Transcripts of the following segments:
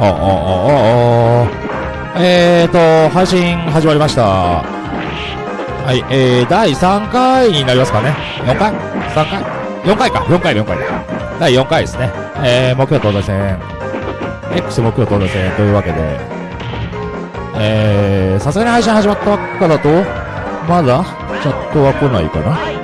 あ、あ、あ、あ、あ、えーと、配信始まりました。はい、えー、第3回になりますかね。4回 ?3 回 ?4 回か。4回で4回第4回ですね。えー、目標東西線。X 目標東西線というわけで、えー、さすがに配信始まったばっかだと、まだ、チャットは来ないかな。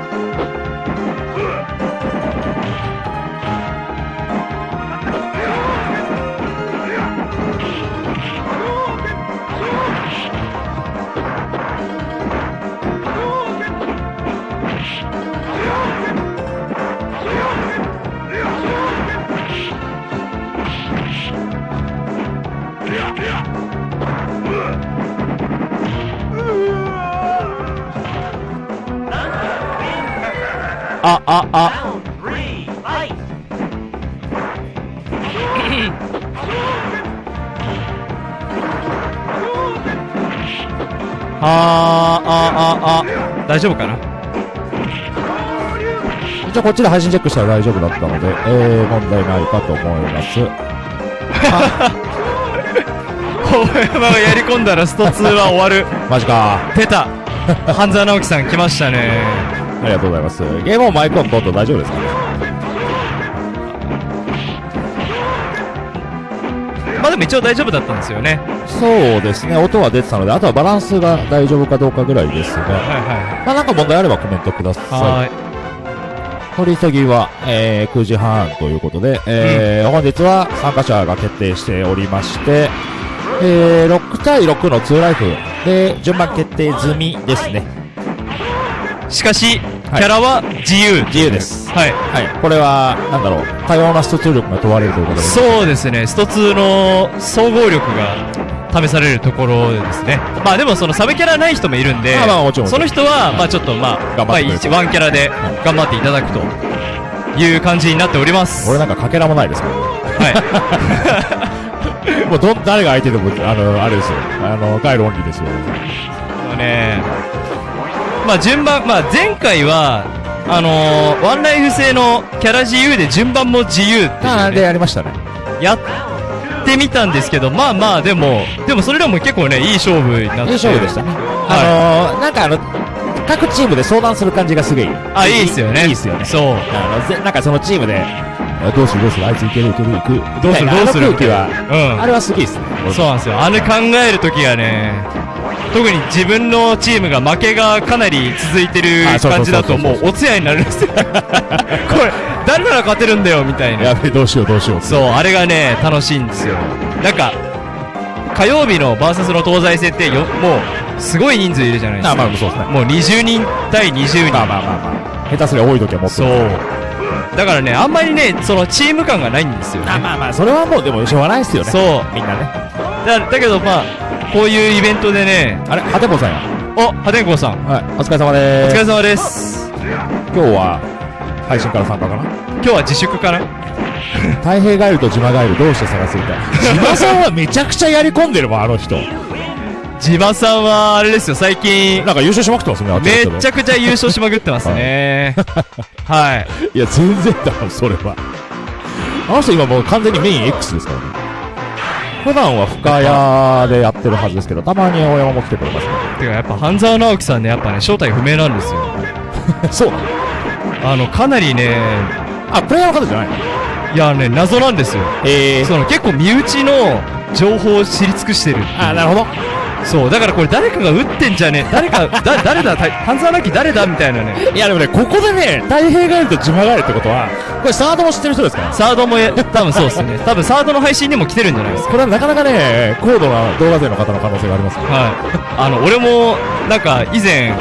っちで配信チェックしたら大丈夫だったので、えー、問題ないかと思います。大山がやり込んだらスト2は終わる。マジか。出た半沢直樹さん来ましたね。ありがとうございます。ゲームオンマイクオンと大丈夫ですかね？まあでも一応大丈夫だったんですよね。そうですね、音は出てたので、あとはバランスが大丈夫かどうかぐらいですが、はいはまあなんか問題あればコメントくだい。さはーい。い。取り急ぎは、えー、9時半ということで、えー本日は参加者が決定しておりまして、えー、6対6の2ライフで順番決定済みですね。しかし、はいキャラは自由。自由です。はい。はい。これは、なんだろう、多様な出力が問われるということで。そうですね、スト2の総合力が試されるところですね。まあでもそのサブキャラない人もいるんで、その人は、まあちょっとまあ、ワンキャラで頑張っていただくという感じになっております。俺なんかかけらもないですから。はい。もうどん、誰が相手でも、あの、あれですよ。あの、ガイルオンリーですよ。ね、まあ順番、まあ前回は、あのーワンライフ制のキャラ自由で順番も自由っていうあで、やりましたね。やってみたんですけど、まあまあでも、でもそれでも結構ね、いい勝負になって。いい勝負でしたね。はあのー、なんかあの、各チームで相談する感じがすげえいい。あ、いいっすよね。いいっすよね。そう。あの、ぜなんかそのチームで、あどうするどうする？あいついけるいける？いく。どうするどうする？あの空気は、うんあれはすげえっすね。そうなんですよ。あの考えるときがね、特に自分のチームが負けがかなり続いてる感じだともうお通夜になるんですよ。これ、誰なら勝てるんだよ、みたいな。やべえ、どうしようどうしよう。そう、あれがね、楽しいんですよ。なんか、火曜日のバーサスの東西戦ってよ、もう、すごい人数いるじゃないですあ、か。まあ、そうですね。もう20人対20人。まあまあまあまあ。下手すりゃ多い時はもっと。そう。だからね、あんまりね、そのチーム感がないんですよ、ね。あまあまあ、それはもうでもしょうがないっすよね。そう。みんなね。だだけどまあ、こういうイベントでね、あれ、ハテボさんや。お、破天荒さん、はい、お疲れ様おでーす。疲れ様です。今日は、配信から参加かな？今日は自粛かな？太平ガエルとジマガエルどうして探すみたいな。ジマさんはめちゃくちゃやり込んでるわ、あの人。地場さんは、あれですよ、最近、なんか優勝しまくってますね、めちゃくちゃ優勝しまくってますね。はい。いや、全然だろ、それは。あの人今もう完全にメイン X ですからね。普段は深谷でやってるはずですけど、たまに大山も来てくれますね。てかやっぱ半沢直樹さんね、やっぱね、正体不明なんですよ。そうなの？あの、かなりね、あ、プレイヤーの方じゃないの？いやね、謎なんですよ。えその結構身内の情報を知り尽くしてる。あ、なるほど。そう、だからこれ誰かが撃ってんじゃね誰か、だ、誰だた半沢直樹誰だみたいなね。いや、でもね、ここでね、太平ガエルとジマガエルってことは、これサードも知ってる人ですか？ら。サードもや、多分そうですね。多分サードの配信にも来てるんじゃないですか。これはなかなかね、高度な動画勢の方の可能性がありますね。はい。あの、俺も、なんか、以前、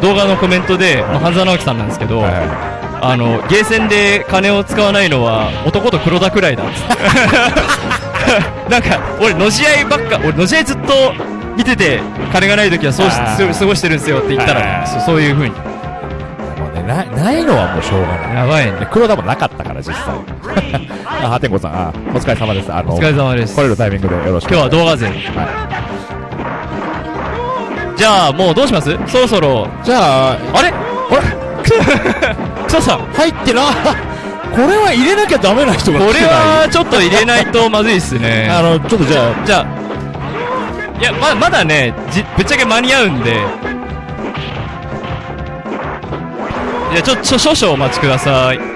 動画のコメントで、まあ半沢直樹さんなんですけど、はいはいあの、ゲーセンで金を使わないのは男と黒田くらいだっつって。なんか、俺、のし合いばっか、俺、のし合いずっと見てて、金がない時はそうし過ごしてるんですよって言ったはいはいはいら、そうそういう風に。もうね、ない、ないのはもうしょうがない。やばいね。黒田もなかったから、実際。あ、ハテンコさん、あ、お疲れ様です。あの、お疲れ様です。来れるタイミングでよろしく。今日は動画勢。はじゃあ、もうどうします？そろそろ、い。じゃあ、あれ？あれ？クソさん入ってな、これは入れなきゃダメな人がこれはちょっと入れないとまずいっすね。あの、ちょっとじゃあ、じゃあ、いや、ま、まだね、じ、ぶっちゃけ間に合うんで。いや、ちょ、ちょ、少々お待ちください。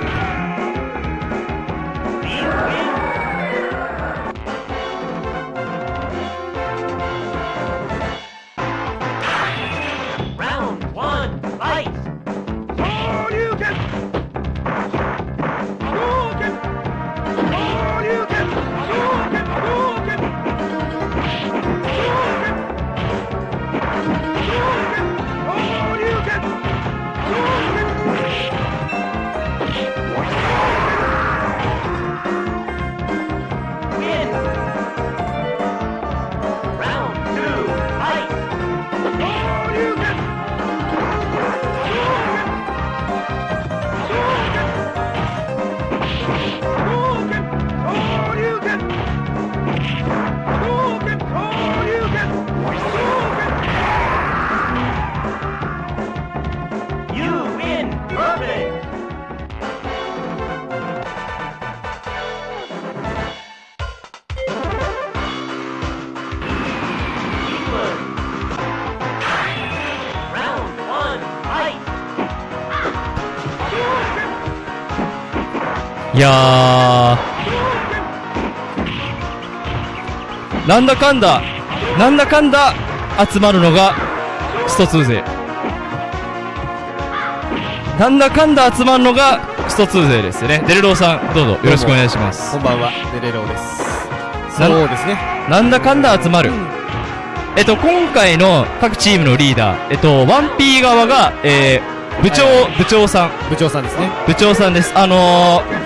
いやー。なんだかんだ、なんだかんだ集まるのがスト2勢。なんだかんだ集まるのがスト2勢ですね。デルローさん、どうぞよろしくお願いします。こんばんは、デレローです。なそうですね。なんだかんだ集まる。えっと、今回の各チームのリーダー、えっと、1P 側が、えー、部長、はい部長さん、部長さんですね。部長さんです。あのー、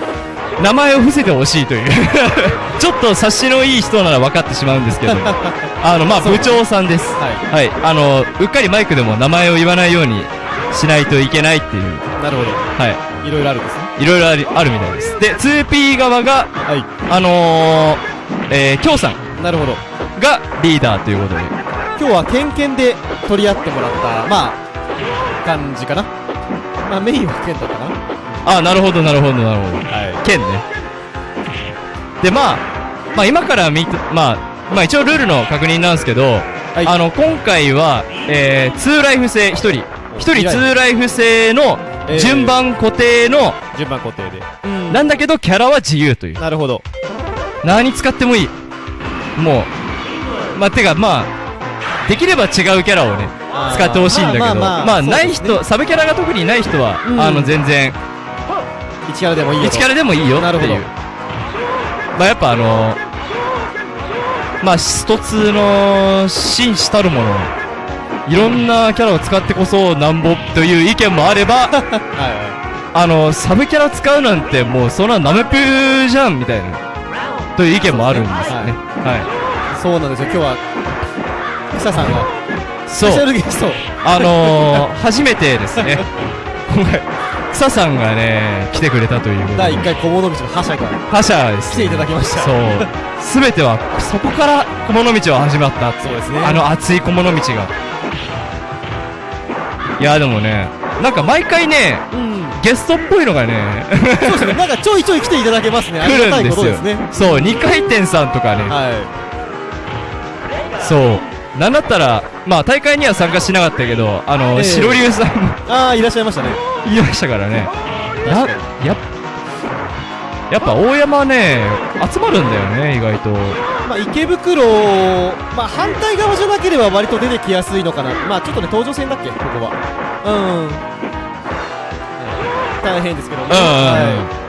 名前を伏せてほしいという。ちょっと察しのいい人なら分かってしまうんですけど、あの、まあ、部長さんです。ははい。あの、うっかりマイクでも名前を言わないようにしないといけないっていう、い。なるほど。はいろいろあるんですね。い。いろいろありあるみたいです。で、2P 側が、はい。あのー、えー、京さんなるほど。がリーダーということで。今日はケンケンで取り合ってもらった、まあ、感じかな。まあ、メインはケンだったかな。あ、なるほど、なるほど、なるほど。はい。剣ね。で、まあ、まあ今から見て、まあ、まあ一応ルールの確認なんですけど、はいあの、今回は、えー、2ライフ制、1人。1人二ライフ2ライフ制のえー順番固定の、順番固定で。うんなんだけどキャラは自由という。なるほど。何使ってもいい。もう、まあ、てかまあ、できれば違うキャラをね、使ってほしいんだけど、まあない人、サブキャラが特にない人は、うんあの、全然、一キャラでもいいよと。1キャラでもいいよっていう。まあやっぱあのまあ一つの紳士たるもの、いろんなキャラを使ってこそなんぼという意見もあれば、はいはあの、サブキャラ使うなんてもうそんなナメプーじゃんみたいな、という意見もあるんですよね。はい。い。そうなんですよ。今日は、草さんが、スそう。あのー、初めてですね、今回、草さんがね、来てくれたという。第1回小物道の覇者が覇者です、来ていただきました。そう。すべては、そこから小物道は始まった。そうですねあの熱い小物道が。いや、でもね、なんか毎回ね、うん。ゲストっぽいのがね、そうですね。なんかちょいちょい来ていただけますね。あ 来りがたいるんですよことですね。。そう、二回転さんとかね、はそう。なんだったら、まあ大会には参加しなかったけど、あの、ええ白龍さん。ああ、いらっしゃいましたね。言いましたからね。やや、やっぱ大山ね、集まるんだよね、意外と。まあ、池袋、まあ、反対側じゃなければ割と出てきやすいのかな。まあ、ちょっとね、東上線だっけ、ここは。うん。大変ですけどね。うんうんうんはい。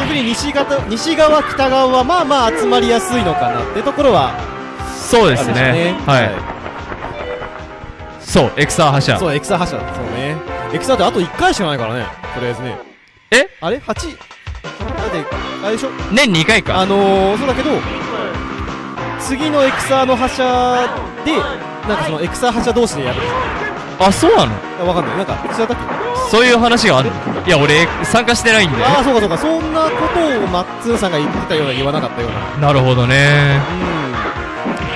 逆に西方西側、北側はまあまあ集まりやすいのかなってところはそうですあるんね。はい。そう、エクサー覇者。そう、エクサ覇者。そうね。エクサってあと1回しかないからね。とりあえずね。え？あれ ?8? だって、あれでしょ？年2回か。あのー、そうだけど、次のエクサーの覇者で、なんかそのエクサー覇者同士でやるあ、そうなの？ょわかんない。なんか、違ったっけ？そういう話があるの？いや、俺、参加してないんで。ああ、そうかそうか。そんなことをマッツンさんが言ってたような言わなかったような。なるほどね。うん。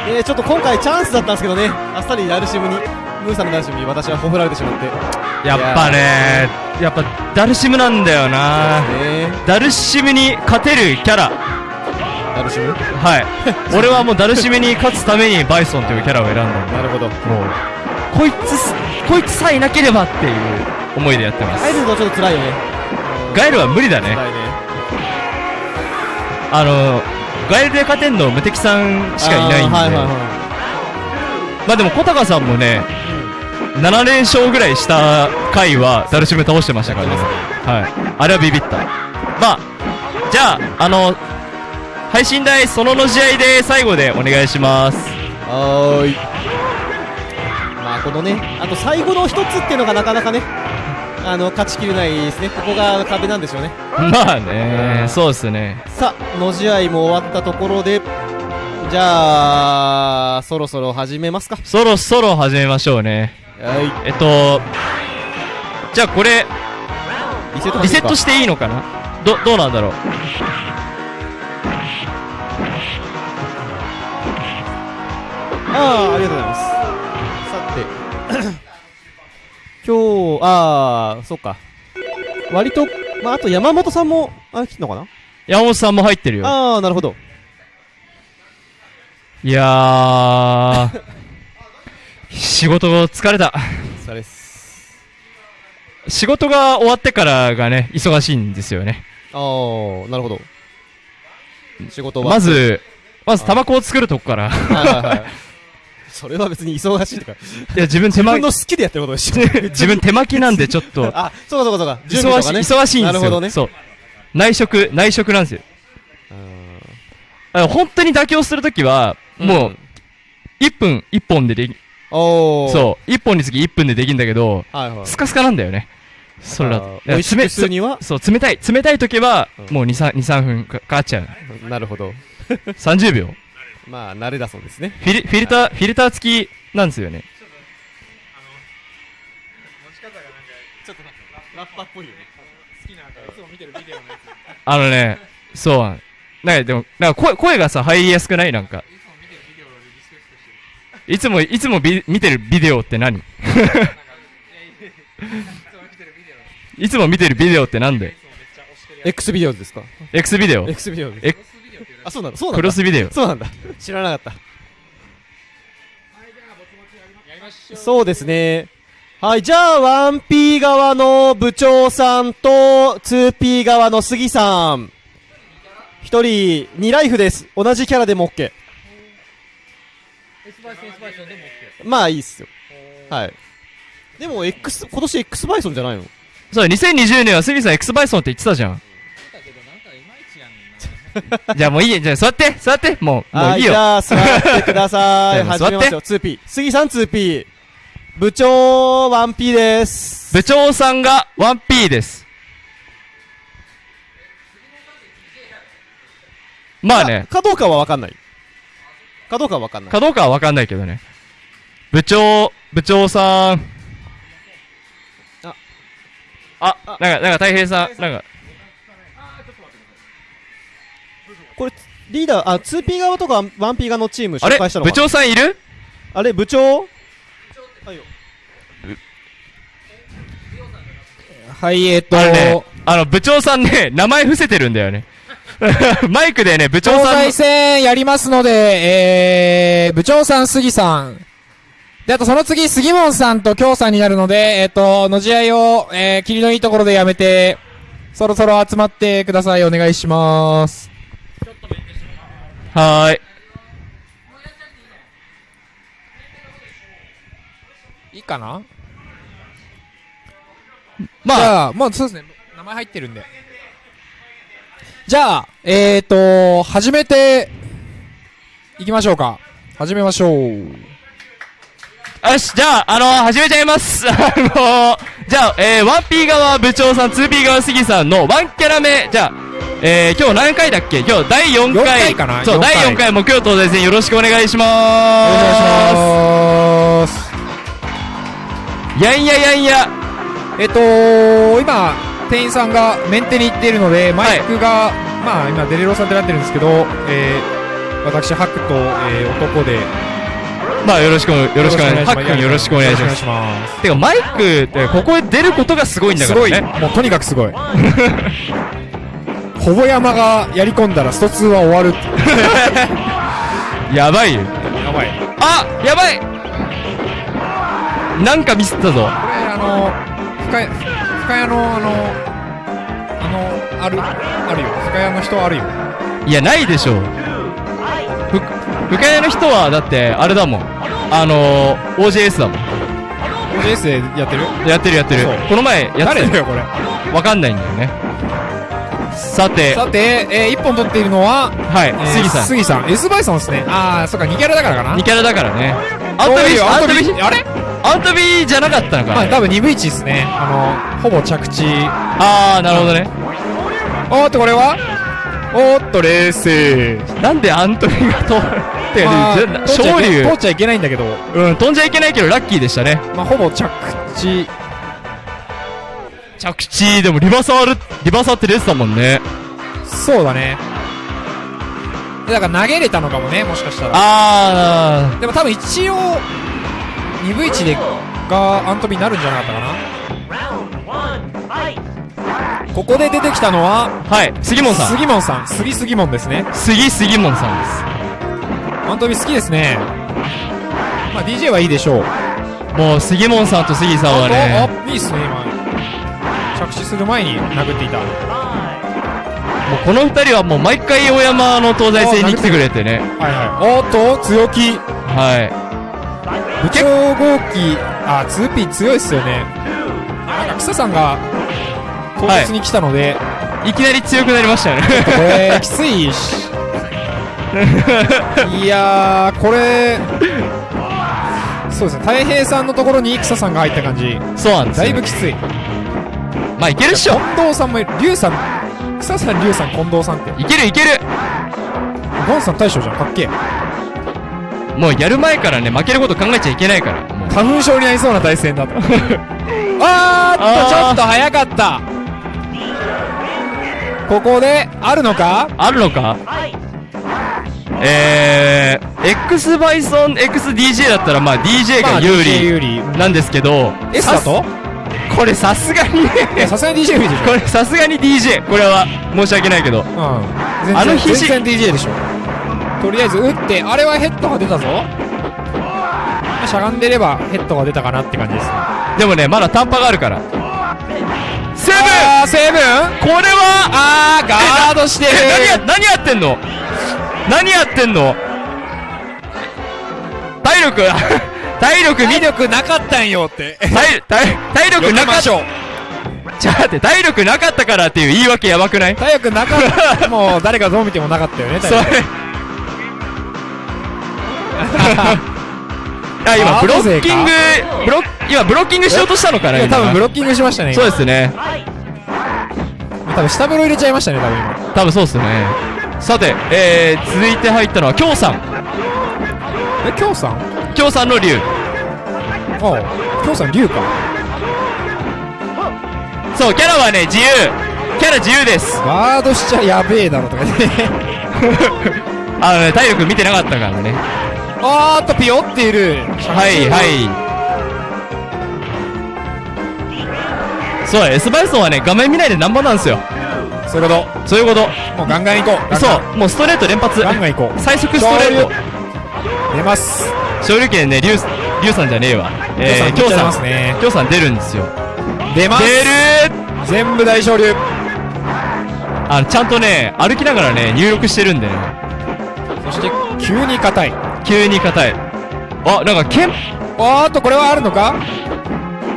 えー、ちょっと今回チャンスだったんですけどね。あっさりラルシムにムーさんのダルシムに私はほふられてしまって。やっぱねやっぱダルシムなんだよな。ね。ダルシムに勝てるキャラ。ダルシム？はい。俺はもうダルシムに勝つためにバイソンというキャラを選んだなるほど。もうこいつすこいつさえいなければっていう思いでやってます。入るのちょっと辛いよね。ガエルは無理だね。ね。あのガエルで勝てんの無敵さんしかいないんで、はいはいはまあでも小高さんもね、7連勝ぐらいした回はダルシム倒してましたからね。はい。あれはビビった。まあじゃああの配信台そのの試合で最後でお願いします。いはーい。まあこのねあと最後の一つっていうのがなかなかねあの勝ちきれないですね。ここが壁なんでしょうね。まあねそうですね。さあの試合も終わったところでじゃあそろそろ始めますか。そろそろ始めましょうね。はい。えっとじゃあこれリセットリセットしていいのかな？どどうなんだろう？ああありがとうございます今日ああそっか。割とまああと山本さんもあ来たのかな？山本さんも入ってるよ。ああなるほど。いやー。仕事疲れた。それです。仕事が終わってからがね忙しいんですよね。ああなるほど。仕事はまずまずタバコを作るとこから。はいはいはいそれは別に忙しいとか。いや自分手自間分の好きでやってることでしょ。自分手巻きなんでちょっと。あそうかそうかそうか。忙しい、忙しいんですよ。なるほどね。そう。内職内職なんですよ。あの本当に妥協するときはもう1分1本でできおおそう。1本につき1分でできるんだけどはいはい。スカスカなんだよね。それだと。美味しくするには？そう冷たい冷たい時はうん。もう23 23分かかかっちゃう。なるほど。30秒まあ慣れだそうですね。フィルフィルターフィルター付きなんですよね。ちょっとラッパっぽいよね。あのねそうなん。かでもなんか声声がさ入りやすくない？なんか。いつもいつもビ見てるビデオって何？いつも見てるビデオ。ってなんで？X ビデオですか？X ビデオ。X ビデオです。えあそうなんだ。そうなんだ。クロスビデオ。そうなんだ。知らなかった。そうですね。はいじゃあ 1P 側の部長さんと 2P 側の杉さん。1人2ライフです。同じキャラでも OK まあいいっすよ。はい。でも X 今年 X バイソンじゃないの？そう2020年は杉さん X バイソンって言ってたじゃん じゃあもういいじゃあ座って。座って。もうもういいよ。はいじゃあ座ってください。始めますよ 2P 杉さん 2P 部長 1P です。部長さんが 1P です。まあね。かかどうかは分かんない。かどうかは分かんない。かどうかはわかんないけどね。部長部長さん。あ。あなんかなんか大平さんなんかこれリーダーあ 2P 側とか 1P 側のチームあれ？紹介したのかな？部長さんいる？あれ部長？はいよ。はい、えっと、あのねあの部長さんね名前伏せてるんだよね。マイクでね部長東さんの西戦やりますので、えー、部長さん、杉さん。で、あとその次、杉本さんと京さんになるので、えっ、と、の試合を、えー、霧のいいところでやめて、そろそろ集まってください。お願いします。はーいいいかな？まあじゃあ、もうそうですね。名前入ってるんで。じゃあ、えーと、始めて、いきましょうか。始めましょう。よし、じゃあ、あのー、始めちゃいます。あのー、じゃあ、えー、1P 側部長さん、2P 側杉さんの1キャラ目、じゃあ、えー、今日何回だっけ？今日第4回。4回かな？そう、4第回4回木曜東西戦よろしくお願いしまお願いします。す。やんややんや。えっと、今、店員さんがメンテに行っているので、マイクが、まあ今、デレロさんってなってるんですけど、えー、私、ハクと、えー、男で、まあよろしくよろしくお願いします。ハックンよろしくお願いします。てかマイクってここへ出ることがすごいんだすごい。からね。もうとにかくすごい。ほぼ山がやり込んだらスト2は終わる。やばいよ。やばい。あやばいなんかミスったぞ。これあの深谷深谷のあのあのあるあるよ深谷の人あるよいや、ないでしょう。ふ、深谷の人は、だって、あれだもん。あのー、OJS だもん。OJS でやってる？やってるやってる。この前、やって誰だよこれ？わかんないんだよね。さて、さて、えー、1本取っているのははい、えー杉さん。杉さん S バイソンですねああそっか2キャラだからかな2キャラだからね。アントビアントビあれ？アントビじゃなかったのかなまあ多分2分1ですねあのほぼ着地あー、なるほどね。おーっとこれは？おーっと冷静。なんでアントビが通ってるまあ通っちゃいけ昇竜通っちゃいけないんだけど。うん、飛んじゃいけないけどラッキーでしたね。まあほぼ着地。着地、でもリバサール、リバサーって出てたもんね。そうだね。だから投げれたのかもねもしかしたら。あでも多分一応2分1でがアントビになるんじゃなかったかな.ここで出てきたのはー、はい、杉本さん。杉門さん。杉杉門ですね。杉杉門さんです。アントビ好きですね。まあ DJ はいいでしょう。もう杉門さんと杉さんはね、あいいっすね今。着地する前に殴っていた。もうこの二人はもう毎回大山の東西線に来てくれてね。はいはい。おっと強気。は部長号機あ 2P 強いっすよね。なんか草さんが唐突に来たので、い。いきなり強くなりましたよね。これきついし いやーこれそうですね。太平さんのところに草さんが入った感じ。そうなんですよ。だいぶきつい。まあいけるっしょ。近藤さんもいる龍さん草さん龍さん近藤さんって。いけるいける。ゴンさん大将じゃんかっけえ。もうやる前からね、負けること考えちゃいけないから。花粉症になりそうな対戦だとあーっとちょっと早かったここであるのか？あるのか？えー、X バイソン XDJ だったらまあ DJ が有利なんですけど、S だと？これさすがにさすがに DJ でしょ。これさすがに DJ これは申し訳ないけど。うん。あの肘全然 DJ でしょ。とりあえず打ってあれはヘッドが出たぞ。まあしゃがんでればヘッドが出たかなって感じですね。でもねまだ短波があるから。セブセブンこれはあーガードして何や何やってんの？何やってんの？体力 体力見体力なかったんよ。って体体体力なかった。しょう。ちょって体力なかったからっていう言い訳やばくない？体力なかった。もう誰がどう見てもなかったよね体力。あ今あブロッキング後ブロッ今ブロッキングしようとしたのかな多分ブロッキングしましたねそうですね多分下風呂入れちゃいましたね多分今。多分そうっすね。さてえー、続いて入ったのは京さん。え京さん？京さんの竜ああ京さん龍か。そうキャラはね自由。キャラ自由です。ガードしちゃやべえだろとか言って。あのね体力見てなかったからね。あーっとピヨっている。はいはいそうだ S バイソンはね画面見ないでナンバーなんですよ。そういうこそういうこと。ともうガンガン行こう。そうもうストレート連発。ガンガン行こう。最速ストレート。出ます。勝利権ねリュウリュウさんじゃねえわ。えー、京さん京さん。ますね。京さん出るんですよ。出ます。出る。全部大昇竜あのちゃんとね歩きながらね入力してるんでね。そして急に硬い。急に硬い。あなんか剣。おーっとこれはあるのか？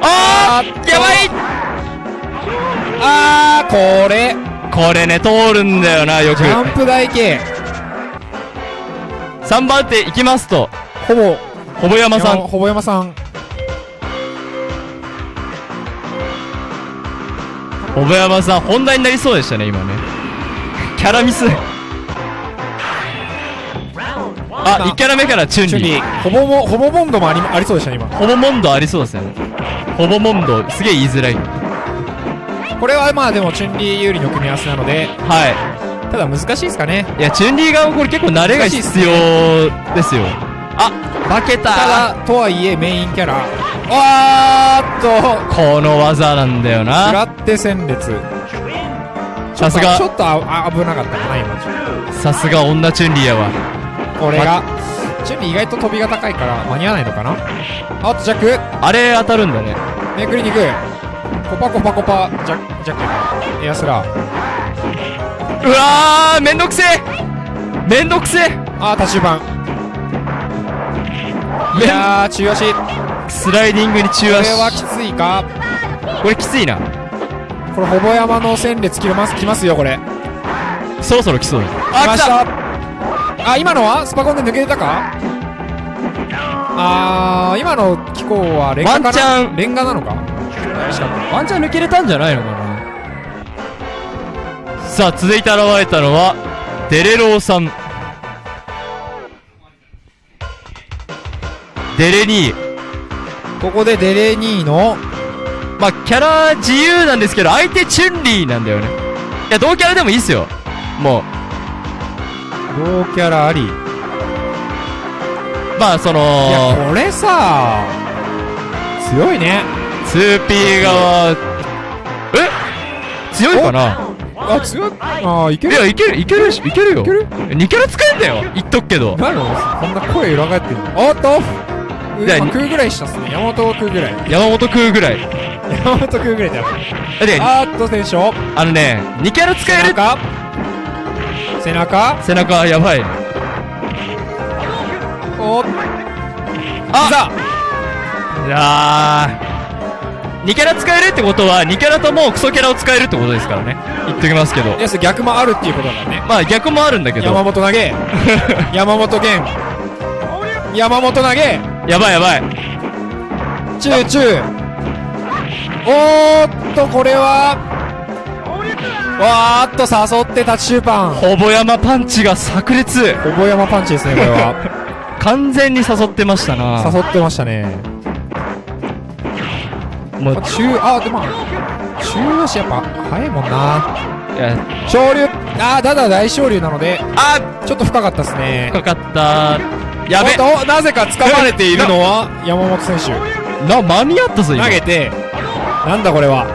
あーやばいあーこれ。これね通るんだよなよく。ジャンプ台形。3番手行きますと。ほぼ。ほぼ山さん。ほぼ山さん。ほぼ山さん本題になりそうでしたね今ね。キャラミス。あ1キャラ目からチュンリリー。ーほぼもほぼボンドもありありそうでしたね今。ほぼモンドありそうですよね。ほぼモンドすげえ言いづらいこれはまあでもチュンリー有利の組み合わせなのではただ難しいですかね。いいやチュンリー側もこれ結構慣れが必要ですよ。あ負けた。ただ、とはいえメインキャラ。わーっと、この技なんだよ食ならって戦列。さすが。ちょっとああ危なかったかな、今。さすが女チュンリーやわ。これが、チュンリー意外と飛びが高いから間に合わないのかな。あっとジャック。あれ当たるんだね。めくりに行くコパコパコパジャジャックエアスラー。うわーめんどくせえ。めんどくせえ。あー立ち板いやー中足。こスライディングに中れ足はきついか？これきついな。これほぼ山の戦列切れますきますよこれ。そろそろ来そうだ。来ました。あ今のは？スパコンで抜けてたか？あー今の機構はレンガかな？ワンチャン。レンガなのか？ワンチャン抜けれたんじゃないのかな。さあ続いて現れたのはデレローさん。デレニー。ここでデレニーのまあキャラ自由なんですけど相手チュンリーなんだよね。いや同キャラでもいいっすよ。もう。同キャラあり。いまあそのやこれさ強いね 2P 側。え？強いかな？あ強い？あーいける？いやいけるいけるしいけるよ。いける？2キャラ使えんだよ言っとくけど。なの？こんな声裏返ってるの？おっとういやまあ食うぐらいしたっすね。山本を食うぐらい。山本食うぐらい。山本食うぐらいだよ。であーっと選手を。あのね2キャラ使える？背中。背中。背中やばい。おっ。あ！いやー2キャラ使えるってことは2キャラともクソキャラを使えるってことですからね。言っときますけど。いや逆もあるっていうことだね。まあ逆もあるんだけ山ど本投げ。山本源山本投げ。やばいやばい。チューチュー。おーっとこれは。わーっと誘ってタッチシューパン。ほぼ山パンチが炸裂。ほぼ山パンチですねこれは。完全に誘ってましたな。誘ってましたねもうあ中あでも中足やっぱ速いもんな。いや。昇竜あーただ大昇竜なのであちょっと深かったですね。かかった。やべ。となぜか掴まれているのは山本選手。な間に合ったぞ今。投げてなんだこれは。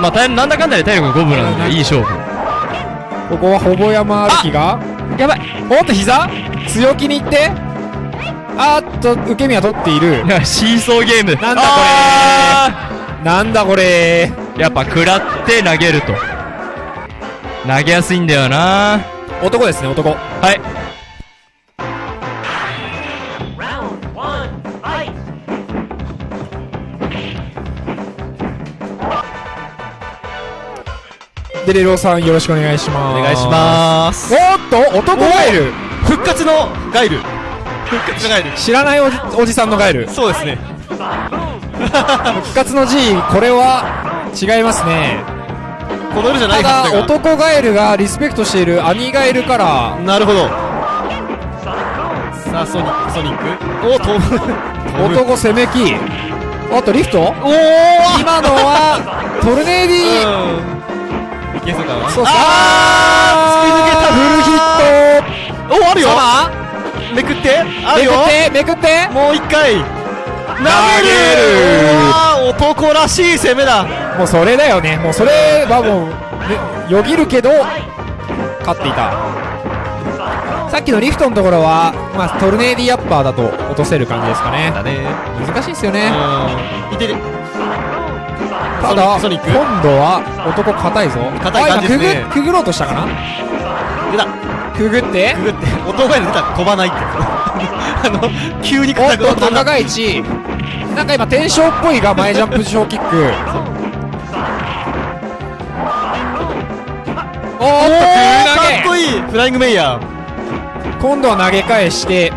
まあ体なんだかんだで体力5分なんでいい勝負。ここはほぼ山歩きが。やばい。おっと膝。強気にいってあーっと受け身は取っている。い やシーソーゲーム。なんだこれ。あなんだこれ。ーやっぱ食らって投げると。投げやすいんだよな。男ですね男。はい!デレロさんよろしくお願いします。お願いします。おっと男ガエル。復活のガイル復活のガイル知らないおじおじさんのガエル。そうですね。復活の G これは違いますね。この色じゃなたいはずだ男ガエルがリスペクトしている兄ガエルから。なるほど。さあソニックソニック。お飛ぶ 男攻めきあとリフト？おお今のはトルネーディー。うん。いけそうかな。そうあー突き抜けた。フルヒット。おあるよ。さめくってああるよ。めくってめくって。もう一回。投げる。男らしい攻めだ。もうそれだよね。もうそれはもう、ね、よぎるけど勝っていた。さっきのリフトのところは、まあ、トルネーディアッパーだと落とせる感じですかね。だね。難しいですよね。うん。いてる。ただ今度は男硬いぞ。硬い感じですね。くぐくぐろうとしたかなくぐって？くぐって。音が出たら飛ばないって あの急におっ硬くと高が一なんか今転生っぽいが前ジャンプ小キック。おーっとかっこいい。フライング。メイヤー。げ今度は投げ返して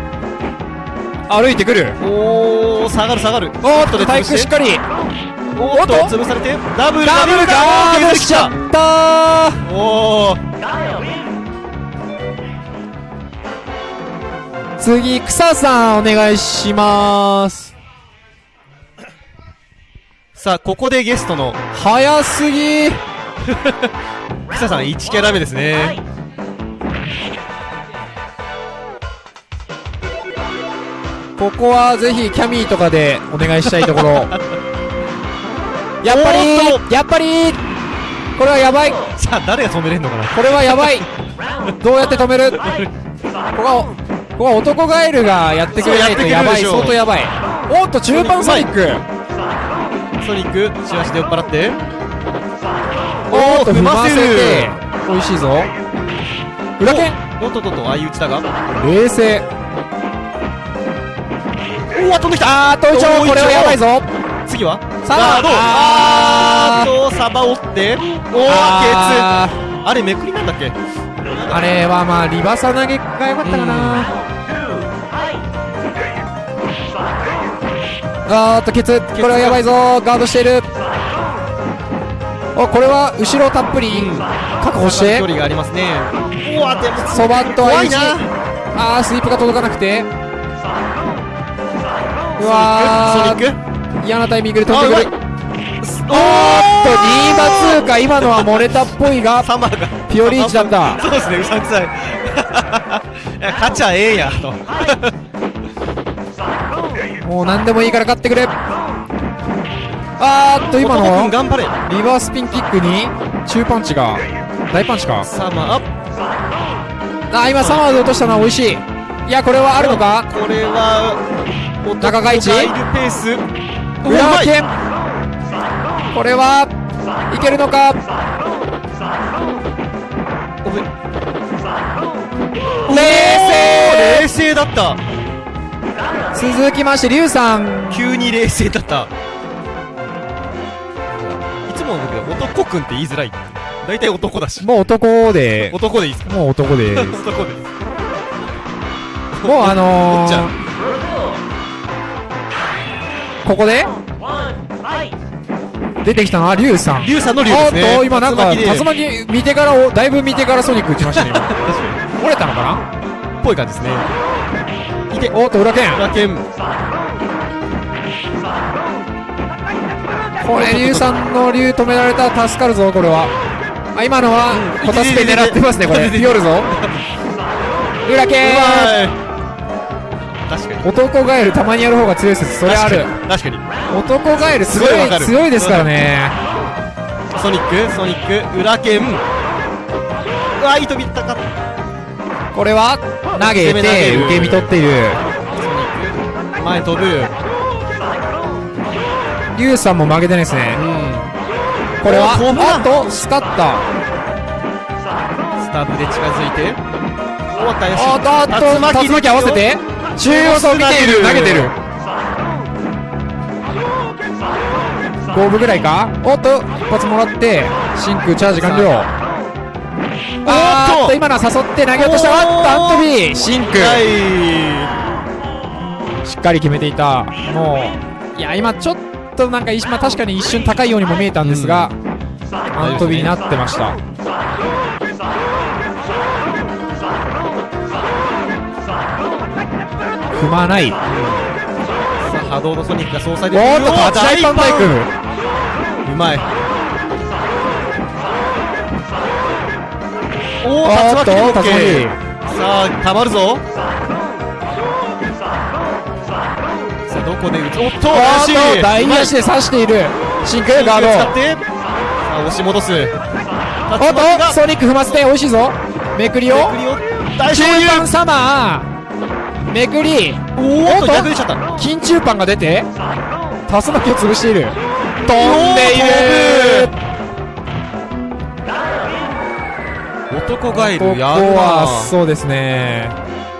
歩いてくる。おー下がる下がる。おーっと体育しっかり。おっと潰されて。ダブルダブルか。ダブルーしちゃったー。お次草さんお願いします。さあここでゲストの早すぎ。草さん1キャラ目ですね。ここはぜひキャミーとかでお願いしたいところ。やっぱりやっぱりこれはやばい。さあ誰が止めれんのかな。これはやばい。どうやって止める？ここはこ男ガエルがやってくれないとやばい。相当やばい。おっと中盤ソニック。ソニックチラシで酔っ払って。おっと踏ませて。美味しいぞ。裏剣。おっとっとっと相打ちだが。冷静。おわ飛んできた。あートイチョウこれはやばいぞ。次は？さあガードああーとサバ折って。おおケあツ。あれめくりなんだっけ？ーあれはまあリバサ投げが良かったかな。あーっとケツ。これはやばいぞ。ガードしている。おこれは後ろたっぷり。確保して。距離がありますね。そばと怖 I いな。あースイープが届かなくて。うわー。嫌なタイミングで飛んでくるおー！っと2馬通過今のは漏れたっぽいがピオリーチだったそうですねうさんくさい。勝ちゃええやと。もう何でもいいから勝ってくれ。あーっと今男の君頑張れ。リバースピンキックに中パンチが大パンチか。サマーアップ。あー今サマーで落としたのは美味しい。いやこれはあるのか？これは中が一ガイルペース。う裏剣これはいけるのか？冷静。冷静だった。続きましてリュウさん。急に冷静だった。いつもの僕は男くんって言いづらい。大体男だし。もう男で。男でいいっす。かもう男で男でもうあのー、ここで!出てきたのはリュウさん。リュウさんのリですね。と今なんか竜巻見てからをだいぶ見てからソニック打ちましたね今。折れたのかな？っぽい感じですね。いておっと裏剣。裏剣。これリュウさんの竜止められたら助かるぞこれは。あ今のはうん。コタスペ狙ってますねこれ。ピオるぞ。裏剣確かに。男ガエルたまにやる方が強い説それある。確かに。男ガエルすごい強いですからね。ソニックソニック。裏剣。うわいい飛びった。かこれは投げて受け身取っている。前飛ぶ。リュウさんも負けてないですね。うん。これはあとスカッタスタブで近づいて。おっと怪しいおっとおっと竜巻合わせて中央層見ている。投げてる。5分ぐらいか？おっと一発もらって真空チャージ完了。あ。ーっと。今のは誘って投げ落とした。あっとアントビー。真空。はしっかり決めていた。もういや今ちょっとなんか一まあ確かに一瞬高いようにも見えたんですが、アントビーになってました踏まない。いさあ波動のソニックが総裁でおーっとタッチライパンバイク。うまい。おお竜巻で OK さあたまるぞ。さあどこで打つ？おっとお怪しい。ーっと大足で刺している。真空ガード。使って。さあ押し戻す。おっとソニック踏ませて美味しいぞ。めくりを。中勝盤サマーめくりおーっとおっと逆にしちゃった。金中パンが出て竜巻を潰している。飛んでいる。男ガイルやるなはそうですね。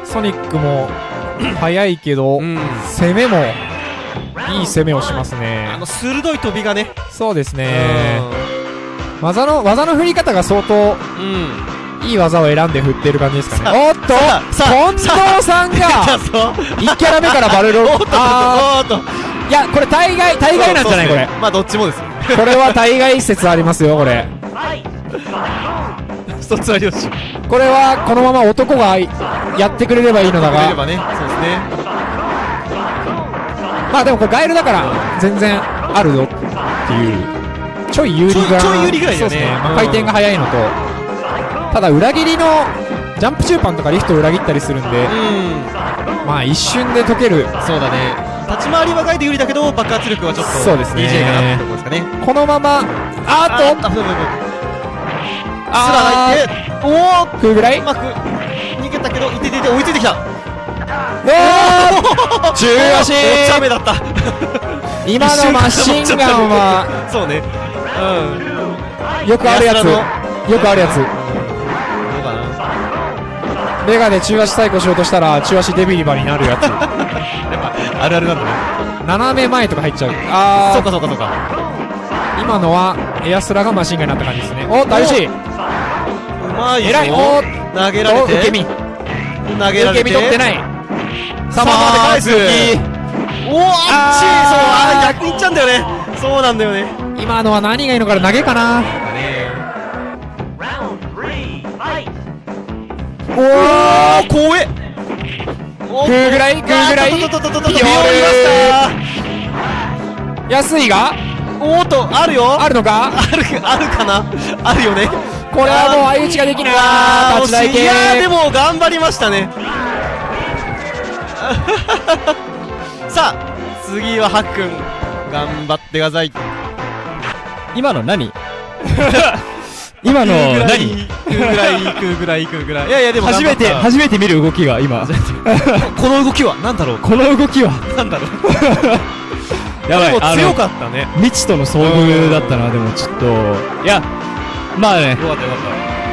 ソニックも 速いけど、うん。攻めもいい攻めをしますあねの鋭い飛びがね。そうですね。技の技の振り方が相当うんいい技を選んで振ってる感じですかさねおっと近藤さんがそう1キャラ目からバルロ おっとあいやこれ大概大概なんじゃないこれ。まあどっちもです。これは大概説ありますよこれ。一つはよしこれはこのまま男がやってくれればいいのだが。まあでもこれガエルだから全然あるぞっていう。ちょい有利がちょいちょい有利ぐらいだよね。回転が速いのとただ裏切りのジャンプ中盤とかリフトを裏切ったりするんでうん。まあ一瞬で解ける。そうだね。立ち回りはガイド有利だけど爆発力はちょっとそうですね。DJ かなってところですかね。このままあーっとあぶぶぶすらあ入っておおー食うぐらい？うまく逃げたけどいててて追いついてきた。おー中足。お茶目だった。今のマシンガンはそうね。うん。よくあるやつ。よくあるやつメガで中足対抗しようとしたら中足デビリバになるやつ。あるあるなんだね。斜め前とか入っちゃう。あそうーかそうかそうか。今のはエアスラがマシンガンになった感じですね。お大事。うまいぞ。偉い。お投げられて。お受け身。投げられて。受け身取ってない。さあまで返す。おおあっち。そうあー逆にいっちゃうんだよね。そうなんだよね。今のは何がいいのかな投げかなおお怖え。お食うぐらい食うぐらい。あととととととビヨー安いが？おーっとあるよ。あるのか？あるあるかな？あるよね。これはもう相打ちができない。あー立ち台系惜しいいやーでも頑張りましたね。さあ次はハックン。頑張ってください。今の何？今の。食うぐらい何？食うぐらい食うぐらい食うぐらい。いやいやでも初めて初めて見る動きが今。た この動きは何だろう？この動きは。なんだろう？やばい強のかったね。未知との遭遇だったなでもちょっと。いやまあね。よかったよかっ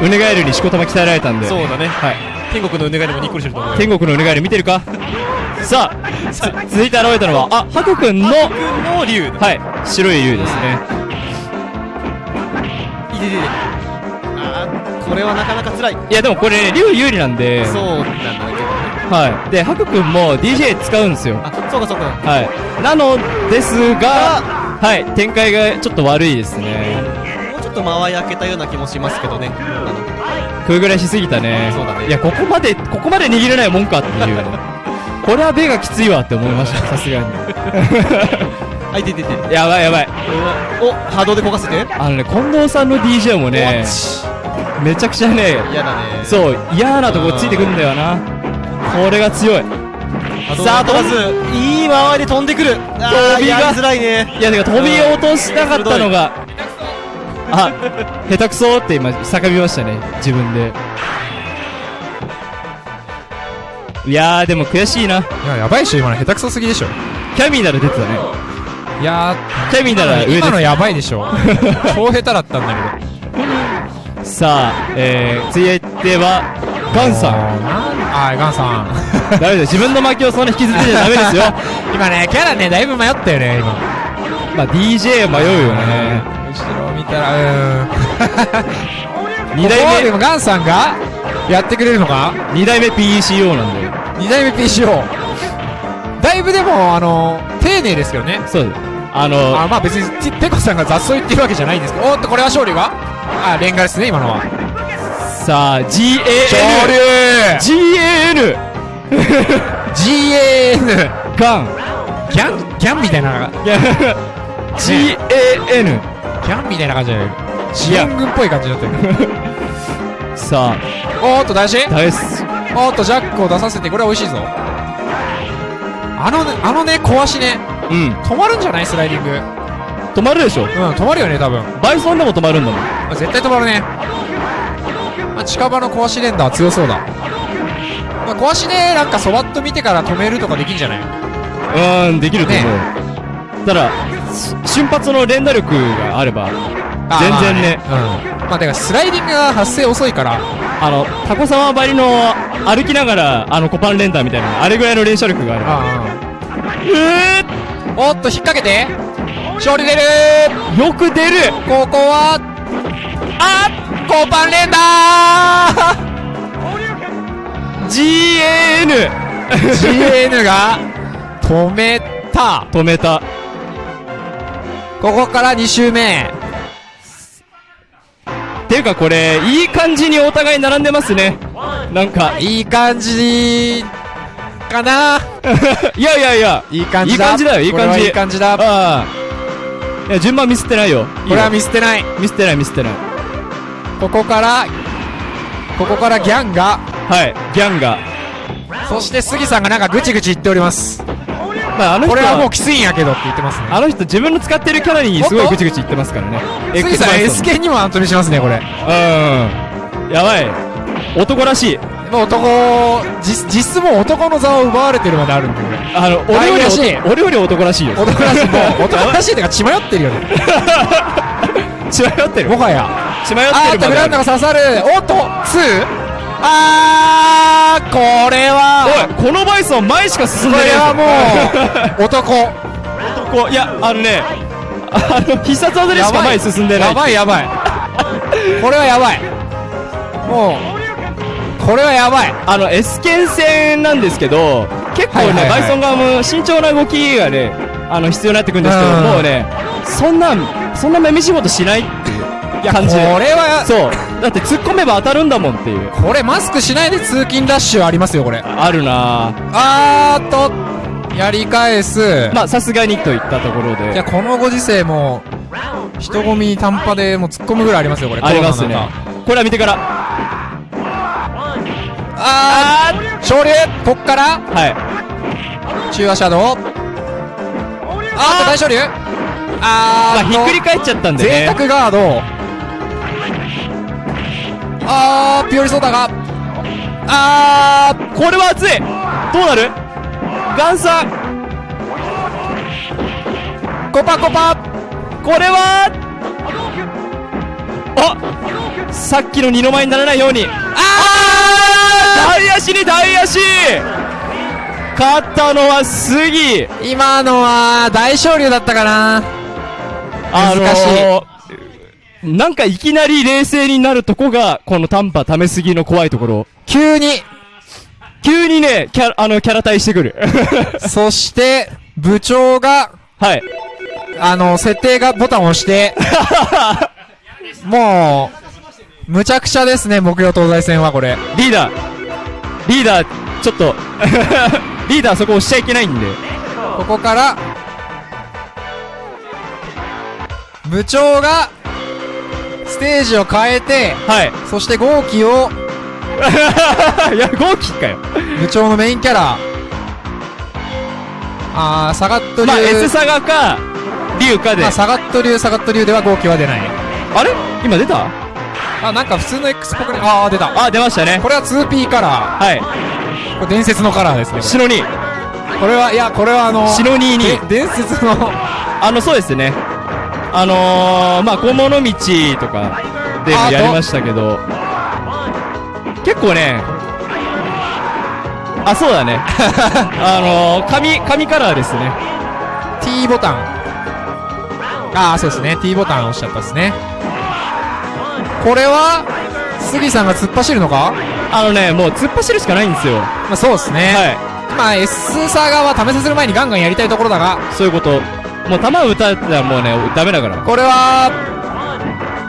ウネガエルにしこたま鍛えられたんで。たそうだね。はい。天国のうねがいでもにっこりしてると思うよ。天国のウネガエル見てるか？さあつ続いて現れたのはあハクくんのハックンの竜はい。白い竜ですねあーこれはなかなか辛い。いやでもこれね竜有利なんで。そうなんだけどね。はい。でハクくんも DJ 使うんですよ。あそうかそうか。はい。なのですがはい。展開がちょっと悪いですね。もうちょっと間合い開けたような気もしますけどね。食うぐらいしすぎたね。そうだね。いやここまでここまで握れないもんかっていう。これはベがきついわって思いました。さすがに あいててて。やばいやばい。お波動で焦がせて？あのね近藤さんの DJ もねめちゃくちゃね嫌だね。そう嫌なとこついてくんだよな。これが強い。さあ飛ばずいい回り飛んでくる。飛びが。やりづらいね。いやてか飛び落としたかったのがあ下手くそって今叫びましたね自分で。いやーでも悔しいな。いややばいっしょ今の。下手くそすぎでしょ。キャミーなら出てたね。いやキャミーなら上で今のやばいでしょ。超下手だったんだけすさあえー、続いてはガンさん。どあーガンさん。ダメだ自分の負けをそんな引きずってちゃダメですよ。今ねキャラねだいぶ迷ったよね今。まあ DJ 迷うよね。後ろ見たらうーん。2代目。でもガンさんがやってくれるのか？2代目 PECO なんだよ。2代目 PCO だいぶでもあの丁寧ですけどね。そう。ですあのあまあ別にテペコさんが雑草言ってるわけじゃないんですけど。おっとこれは勝利が？あレンガですね今のは。さあ GAN GAN GAN ガン。ギャンギャンみたいな。GAN ギャンみたいな感じじゃない志願軍っぽい感じになってる。さおーっと大事。あ大す。おーっとジャックを出させてこれは美味しいぞあのねあのね小足ね。うん。止まるんじゃない？スライディング。止まるでしょ。うん止まるよね多分。バイソンでも止まるんだもん。あ絶対止まるね、まあ、近場の小足連打は強そうだ、まあ、小足でなんかそばっと見てから止めるとかできんじゃない？うーんできると思う、ただし瞬発の連打力があればあ全然ね。まあうん。まあだからスライディングが発生遅いから。あのタコ様ばりの歩きながらあのコパン連打みたいなあれぐらいの連射力があればあえあおっと引っ掛けて。勝利出る。ー、よく出る。ここはあコパン連打 GAN GN が止めた。止めた。ここから2周目ていうかこれいい感じにお互い並んでますね。なんか。いい感じかな。いやいやいや。いい感じだ。いい感じだよいい感じ。はいい感じだ。ああ。いや順番ミスってないよ。いいよ。これは見捨てない。ミスってないミスってない。ここからここからギャンが。はい、ギャンが。そして杉さんがなんかぐちぐち言っております。まあ、あの人これはもうきついんやけどって言ってますね。あの人自分の使ってるキャラにすごいぐちぐち言ってますからね。杉さん S 系にもアントニーしますね、これ。うん。やばい。男らしい。もう男、実実質もう男の座を奪われてるまであるんで。あの、俺より愛らしい男、俺より男らしいよ。男らしい、もう 男らしいってか血迷ってるよね。血迷ってる。もはや。血迷ってるあーっと、グランドが刺さる。おっと、2? あー、これは、おい、このバイソン前しか進んでないこれはもう、男。こう、いや、あのね、あの、必殺技でしか前に進んでない。やばいやばい。これはやばい。もう、これはやばい。あの、S 剣戦なんですけど、結構ね、はいはいはいバイソン側も慎重な動きがね、あの、必要になってくるんですけど、うんもうね、そんな、そんなめめ仕事しないっていう感じで。これは、そう。だって突っ込めば当たるんだもんっていう。これマスクしないで通勤ラッシュありますよ、これ。あるなぁ。あーっと、やり返す。まあ、さすがにといったところいや、で。このご時世も、人混み短波でもう突っ込むぐらいありますよ、これ。ありますね。これは見てから。あー、昇竜こっから、はい。中和シャドウ。あー大昇竜あまあ、ーひっくり返っちゃったんで贅ね。沢ガード。あー、ピオリソーダが。あー、これは熱い。どうなる？ガンさん。コパコパ。これは？あさっきの二の舞にならないように。あー大足に大足。勝ったのは杉。今のは、大昇竜だったかな。あの難しー、なんかいきなり冷静になるとこが、この短波ためすぎの怖いところ。急に、急にね、キャラ、あの、キャラ対してくる。そして、部長が、はい。あの、設定がボタンを押して、もう、むちゃくちゃですね、木曜東西戦はこれ。リーダー、リーダー、ちょっと、リーダーそこ押しちゃいけないんで。ここから、部長が、ステージを変えて、はい。そして号機を、いや、号機かよ。部長のメインキャラ、あー、サガット流、まあ、S サガか、リュウかで。まあサガット流、サガット流では号機は出ない。あれ？今出た？あ、なんか普通の X っぽくね、あー、出た。あ、出ましたね。これは 2P カラはい。ー。これ伝説のカラーですね。シノニ。これは、いや、これはあの、シノニーにで伝説の、あの、そうですね。あのー、まあ、小物道とかでもやりましたけど、結構ね、あ、そうだね。あのー、紙、紙カラーですね。T ボタン。ああ、そうですね。T ボタン押しちゃったですね。これは、杉さんが突っ走るのか？あのね、もう突っ走るしかないんですよ。まあそうですね。はい。まあ S サガは試させる前にガンガンやりたいところだが、そういうこと。もう弾打たれたらもうね、ダメだから。これは、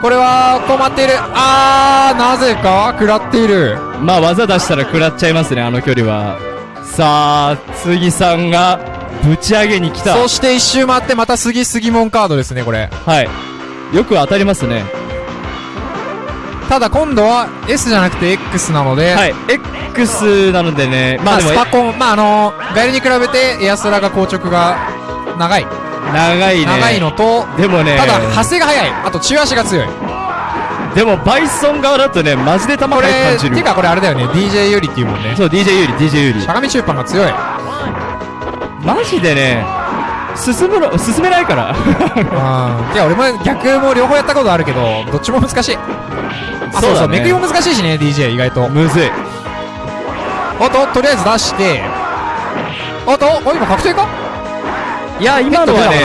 これは困っている。あー、なぜか？食らっている。まあ、技出したら食らっちゃいますね、あの距離は。さあ、杉さんが、ぶち上げに来た。そして一周回ってまた杉杉門カードですね、これ。はい。よく当たりますね。ただ今度は S じゃなくて X なので、はい。X なのでね、ままあ、あでもス、パコン、まああの、ガエルに比べてエアスラが硬直が長い。長いね。長いのと、でもね、ただ、発生が早い。あと、中足が強い。でも、バイソン側だとね、マジで弾これ、速く感じる。てかこれあれだよね、DJ 有利っていうもんね。そう、DJ 有利、DJ 有利し。ゃがみ中パンが強い。マジでね、進むの、進めないから。うん。いや、俺も逆も両方やったことあるけど、どっちも難しい。あ、そうそう、めくりも難しいしね、DJ 意外と。むずい。おっと、とりあえず出して、おっと、お、今確定か？いや、今のはね、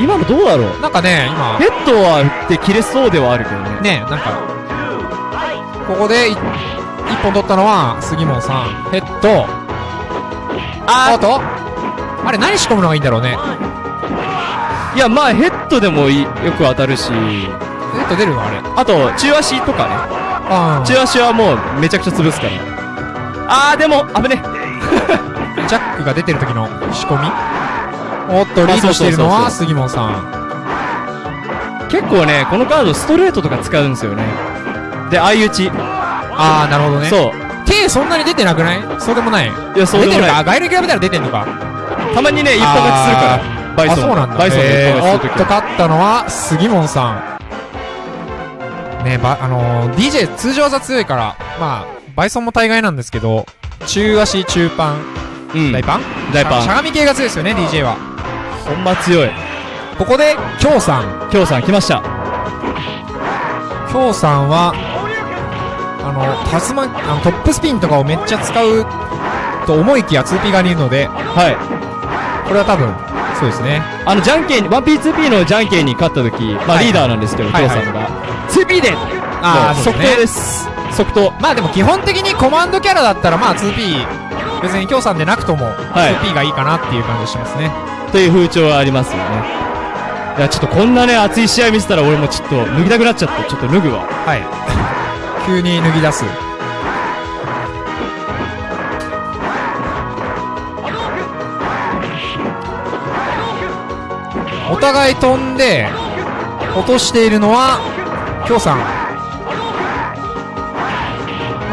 今のどうだろう？なんかね、今、ヘッドは打って切れそうではあるけどね。ね、なんか、ここでい一本取ったのは、杉本さん。ヘッド。あおっと？あれ何仕込むのがいいんだろうね。いや、まあ、ヘッドでもよく当たるし、ヘッド出るの？あれ。あと、中足とかね。あ中足はもうめちゃくちゃ潰すから。あー、でも、危ね。ジャックが出てる時の仕込みおっと、リードしているのは杉本さん。結構ね、このカードストレートとか使うんですよね。で、相打ち。あー、なるほどね。そう。手そんなに出てなくない？そうでもない。いや、そうでもない。出てるか？ガイルに比べたら出てんのか？たまにね、一本勝ちするから。バイソン。あ、そうなんだ。バイソンでえーおっと、勝ったのは、杉本さん。ねば、あのー、DJ 通常技強いから、まあ、バイソンも大概なんですけど、中足、中パン、うん。大パン？大パンしゃがみ系が強いですよね、DJ は。ほんま強い。ここで、京さん。京さん来ました。京さんは、あの、タスマン、あの、トップスピンとかをめっちゃ使うと思いきや 2P 側にいるので、はい。これは多分、そうですね。あの、じゃんけん、1P2P のじゃんけんに勝った時、まあはいリーダーなんですけど、はいはい京さんが。2P であーもう即答です。即答。まあでも基本的にコマンドキャラだったらまあ 2P、別に京さんでなくともはい 2P がいいかなっていう感じがしますね。という風潮はありますよね。いや、ちょっとこんなね、熱い試合見せたら俺もちょっと脱ぎたくなっちゃって、ちょっと脱ぐわ。はい。急に脱ぎ出す。お互い飛んで、落としているのは、京さん。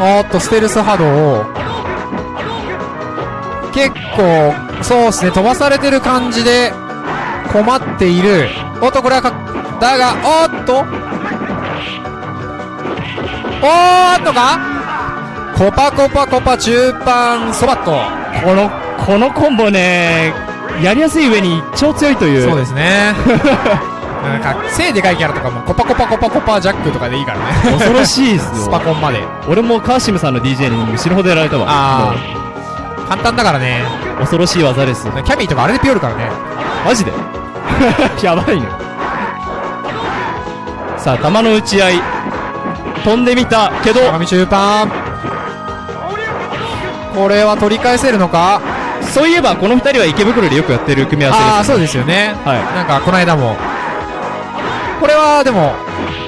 おーっと、ステルス波動を、結構、そうですね、飛ばされてる感じで、困っている。おっと、これはか、だが、おーっと、おーっとか？コパコパコパ中盤そばっと。この、このコンボね、やりやすい上に超強いという。そうですね。なんか、背でかいキャラとかもコパコパコパコパジャックとかでいいからね。恐ろしいっすスよ。パコンまで。俺もカーシムさんの DJ に死ぬほどやられたわ。あー。簡単だからね。恐ろしい技です。キャミーとかあれでピヨるからね。マジで？やばいね。さあ、球の打ち合い。飛んでみたけど、鏡中盤。これは取り返せるのか？そういえばこの二人は池袋でよくやってる組み合わせです、ああ、そうですよね。はい。なんか、この間も。これは、でも、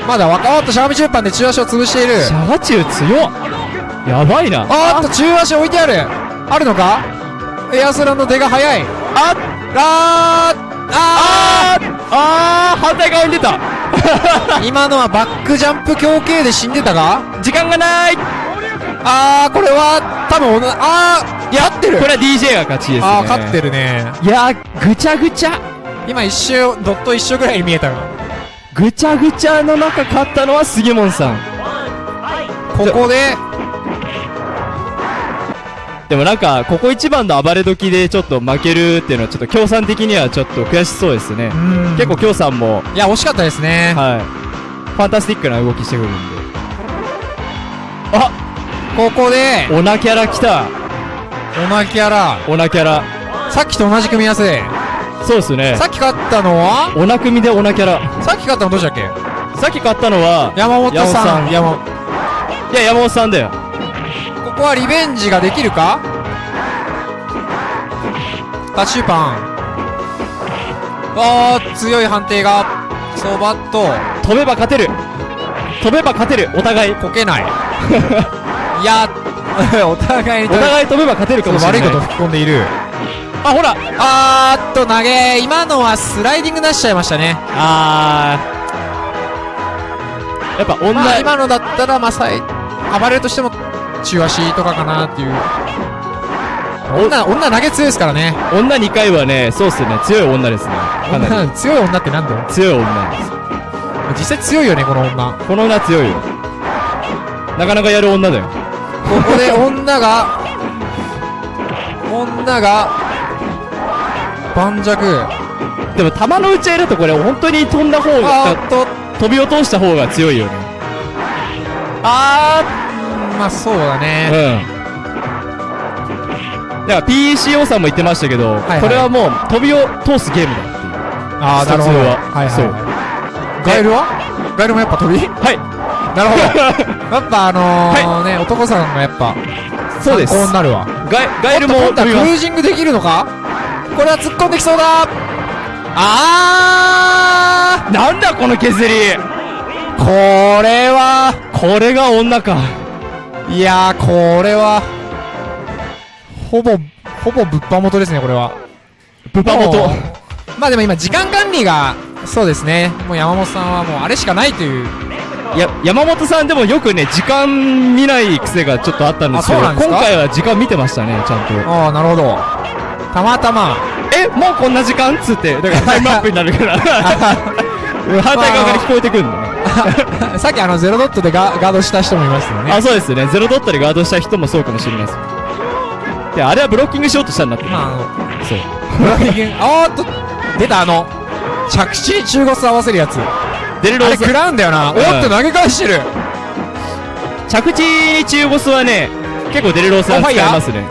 まだ若おっと、しゃがみ中盤で中足を潰している。シャガチュウ強っやばいな。あーっと、中足置いてある。あるのか？エアスラの出が早い。ああーああー反対側に出たー 今のはバックジャンプ強系で死んでたか？時間がないあー、これは、多分あー、やってるこれは DJ が勝ちですね。あー、勝ってるね。いやー、ぐちゃぐちゃ。今一瞬、ドット一緒ぐらいに見えたが。ぐちゃぐちゃの中勝ったのは杉本さん。ここで、でもなんか、ここ一番の暴れ時でちょっと負けるっていうのはちょっと協賛的にはちょっと悔しそうですね。うん結構協賛も、いや、惜しかったですね。はい。ファンタスティックな動きしてくるんで。あここで、オナキャラ来たオナキャラ。オナキャラ。さっきと同じ組み合わせ。そうですね。さっき勝ったのは？オナ組でオナキャラ。さっき勝ったのどっちだっけ？さっき勝ったのは、山本さん。山本さん山いや、山本さんだよ。ここはリベンジができるか？タッシュパン。あー、強い判定が。そばっと、飛べば勝てる。飛べば勝てる。お互い。こけない。いや、お互いにお互い飛べば勝てるかもしれない。悪いこと吹き込んでいる。あ、ほらあーっと、投げ。今のはスライディング出しちゃいましたね。あー。やっぱ女、まあ、今のだったら、まあ、暴れるとしても、中足とかかなっていう。女、女投げ強いですからね。女2回はね、そうっすね、強い女ですね。かなり。女、強い女ってなんだよ。強い女です。実際強いよね、この女。この女強いよ。なかなかやる女だよ。ここで女が、女が、盤石。でも、弾の打ち合いだとこれ、本当に飛んだ方あが、飛び落とした方が強いよね。あー、まあそうだうん。ね。だから PCO さんも言ってましたけど、いはいこれはもう飛びを通すゲームだっていう。あー、なるほど。ははいはい、そうはい。ガエルは？ガエルもやっぱ飛び？はい。なるほど。やっぱあのーね、男さんがやっぱ、そうです。参考になるわ。ガエガエルもクルージングできるのか？これは突っ込んできそうだあなんだこの削りーこれは、これが女か。いやー、これは、ほぼ、ほぼ物販元ですね、これは。ブパ元。まあでも今、時間管理が、そうですね。もう山本さんはもうあれしかないというや、山本さんでもよくね、時間見ない癖がちょっとあったんですけど、今回は時間見てましたね、ちゃんと。ああ、なるほど。たまたま。え、もうこんな時間？っつって、だからタイムアップになるから。反対側から聞こえてくるの？ね。さっきあの、ゼロドットでガガードした人もいましたよね。あ、そうですね。ゼロドットでガードした人もそうかもしれないです。で、あれはブロッキングしようとしたんだって。まあ、あの、そう。ブラフィギン、あーっと、出たあの、着地に中腰合わせるやつ。あれデルロー食らうんだよな。おんーっと投げ返してる。着地に中ボスはね、結構デルローさん使いますね。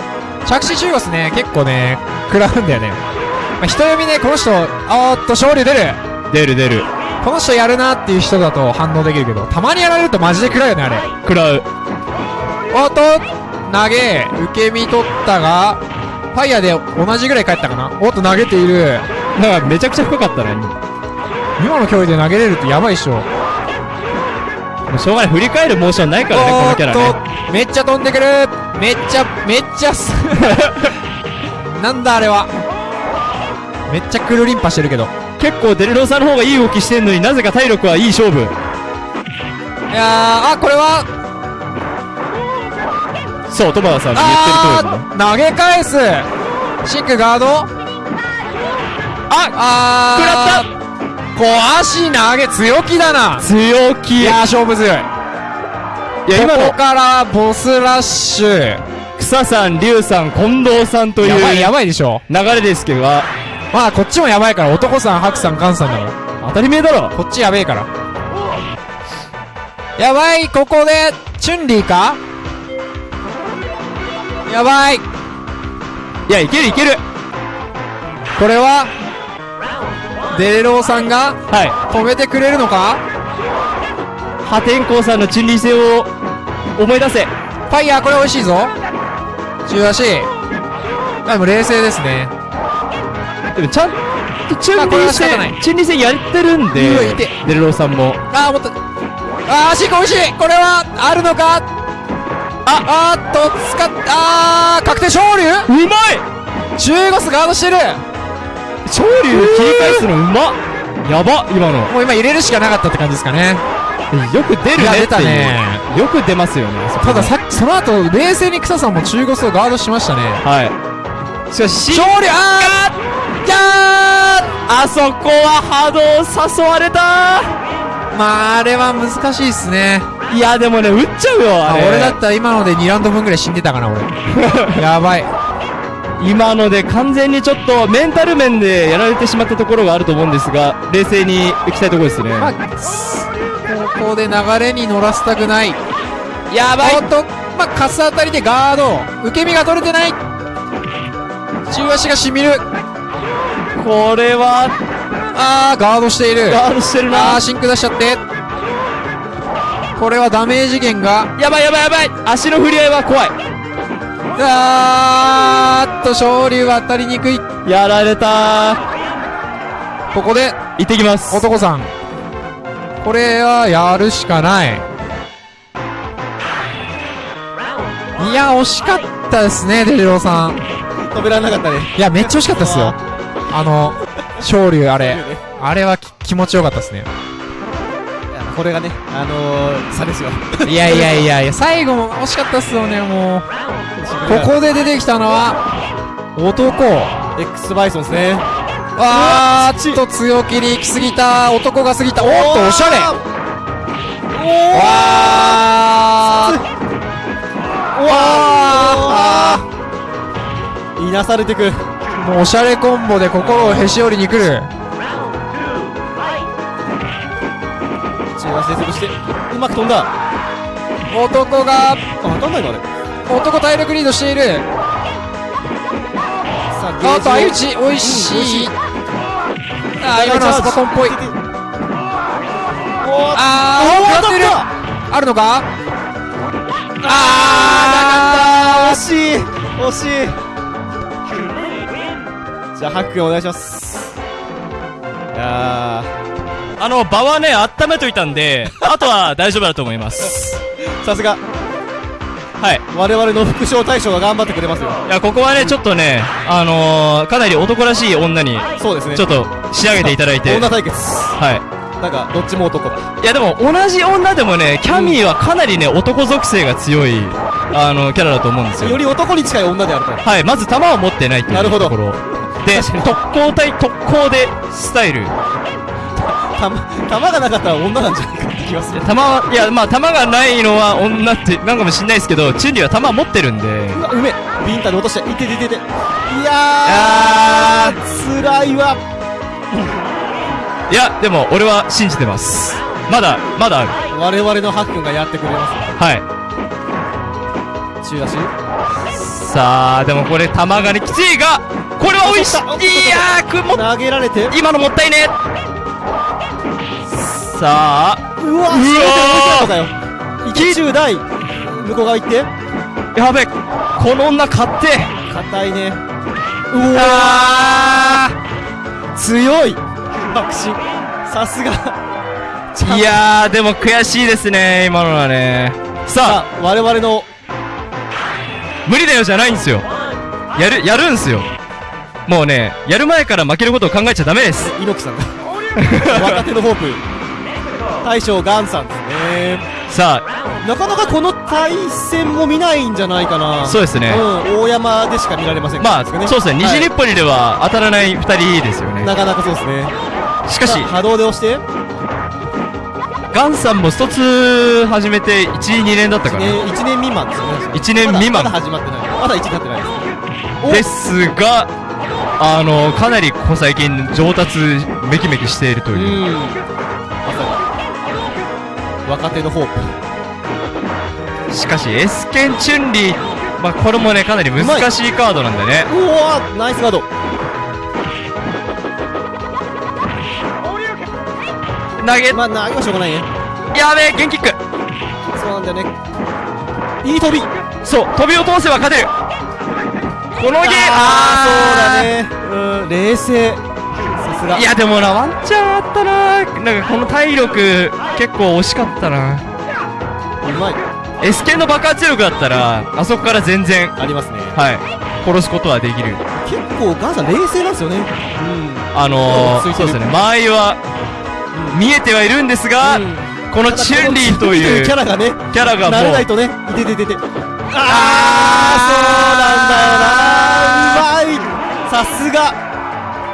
着地中腰ね、結構ね、食らうんだよね。まあ、人読みね、この人、あーっと勝利出る。出る出る。この人やるなっていう人だと反応できるけど、たまにやられるとマジで食らうよね、あれ。食らう。おっと、投げ、受け身取ったが、ファイヤーで同じぐらい帰ったかなおっと投げている。なんかめちゃくちゃ深かったね。今の距離で投げれるってやばいっしょ。もうしょうがない。振り返るモーションないからね、このキャラね。めっちゃ飛んでくるめっちゃ、めっちゃす、なんだあれは。めっちゃクルリンパしてるけど。結構デルローさんの方がいい動きしてんのになぜか体力はいい勝負。いやー、あ、これは、そう、トマダさんの言ってる通りね。投げ返すシンクガードあ、あー、食らった足投げ強気だな強気。いやー、勝負強い。いや、今のここ、からボスラッシュ。草さん、龍さん、近藤さんというやばい、やばいでしょ。流れですけど、まあ、こっちもやばいから、男さん、白さん、ガンさんだから。当たり前だろ。こっちやべえから。やばい、ここで、チュンリーか？やばい。いや、いけるいける。これは、デレローさんがはい。止めてくれるのか？破天荒さんの陳理性を思い出せ。ファイヤー、これ美味しいぞ。中足。でも冷静ですね。でもちゃんとチュンリ戦、チュンリー戦やってるんでデルローさんも。あー、もっと。あー、シーク美味しいこれは、あるのか？あ、あーっと、使っ、あー、確定勝利？うまい中ゴスガードしてる昇竜切り返すのうまっやば今の。もう今入れるしかなかったって感じですかね。よく出るねっていう。ねよく出ますよね。たださっき、その後、冷静に草さんも中ゴスをガードしましたね。はい。しかし、勝利あーあそこは波動誘われたーまあ、あれは難しいっすね。いや、でもね、打っちゃうよ、あれ。あ俺だったら今ので2ラウンド分ぐらい死んでたかな、俺。やばい。今ので完全にちょっとメンタル面でやられてしまったところがあると思うんですが、冷静に行きたいところですね。まあ、ここで流れに乗らせたくない。やばおっと、まあ、カス当たりでガード。受け身が取れてない。中足がしみる。これは、あー、ガードしている。ガードしてるなあー、。シンク出しちゃって。これはダメージ源が。やばいやばいやばい足の振り合いは怖い。あーっと、昇竜は当たりにくい。やられたここで、行ってきます。男さん。これはやるしかない。いや、惜しかったですね、デリローさん。止められなかったね。いや、めっちゃ惜しかったですよ。あの、昇竜、あれ。あれはき気持ちよかったですね。これがね、あのー、差ですよ。いやいやいやいや、最後も惜しかったっすよね、もう。ここで出てきたのは、男。X バイソンですね。あーっと強気に行き過ぎた。男が過ぎた。おっと、おしゃれ。わー。わいなされてく。ー。もうおしゃれコンボで心をへし折りに来る。中足で潰して、うまく飛んだ。男が、あ、当たんないのあれ。男体力リードしている。さあ、あっと、相打ち。ち、美味しうん。あー、今のはスパコンっぽい。あー、食らってるあるのか？あー、惜しい惜しいじゃあ、ハックンお願いします。いやあの、場はね、温めといたんで、あとは大丈夫だと思います。ー、さすが、はい。我々の副将大将が頑張ってくれますよ。いや、ここはね、ちょっとね、あのー、かなり男らしい女に、そうですね。ちょっと仕上げていただいて、女対決。はい。なんか、どっちも男だ。いやでも同じ女でもね、キャミーはかなりね、男属性が強い、あの、キャラだと思うんですよ。より男に近い女であると。はい、まず弾を持ってないっていうなるほどところ。で、特攻隊、特攻でスタイル。たま、弾がなかったら女なんじゃないかって気がする。弾は、いや、まあ弾がないのは女ってなんかもしんないですけど、チュンリーは弾持ってるんで、うわ、うめえビンタで落として、いてててて。いややー、辛いわ。いや、でも俺は信じてます。まだ、まだある。我々のハックンがやってくれます。はい。中足？さあ、でもこれ弾がね、きついが、これは美味しいいやー、くも、投げられて。今のもったいねさあ、うわ、うい込んだかよ。一中大。向こう側行って。やべ、この女買って、硬いね。うわ強い爆心。さすが。いやー、でも悔しいですね、今のはね。ささあ、我々の、あ、無理だよじゃないんですよ。やる、やるんすよ。もうね、やる前から負けることを考えちゃダメです。猪木さんだ。若手のホープ。大将ガンさんですね。さなかなかこの対戦も見ないんじゃないかな。あ、そうですね。うん、大山でしか見られませんまあ、ねそうですね、西日暮里では当たらない二人ですよね。なかなかそうですね。しかし波動で押して、ガンさんも一つ始めて1、2年だったかな。ね、1年未満ですよね。一年未満まだ始まってない。まだ1経ってないです。おですが、あの、かなりここ最近上達めきめきしているとういう。ん。まさに。若手のホープ。しかし、エスケンチュンリー、まあ、これもね、かなり難しいカードなんでね。うわナイスガード。投げ、まあ、投げはしょうがないね。やべえ、ゲンキックそうなんだよね。いい飛びそう、飛びを通せば勝てるこのゲームあー、そうだね。うん、冷静。さすが。いや、でもな、ワンチャンあったななんかこの体力、結構惜しかったなうまい。エスケンの爆発力だったら、あそこから全然、ありますね。はい、殺すことはできる。結構、ガンさん冷静なんですよね。あのー、そうですね、間合いは、見えてはいるんですが、うん。このチュンリーというキャラがね、キャラがもう、慣れないとね、いてててて。あー、そうなんだ。よなうまい。さすが。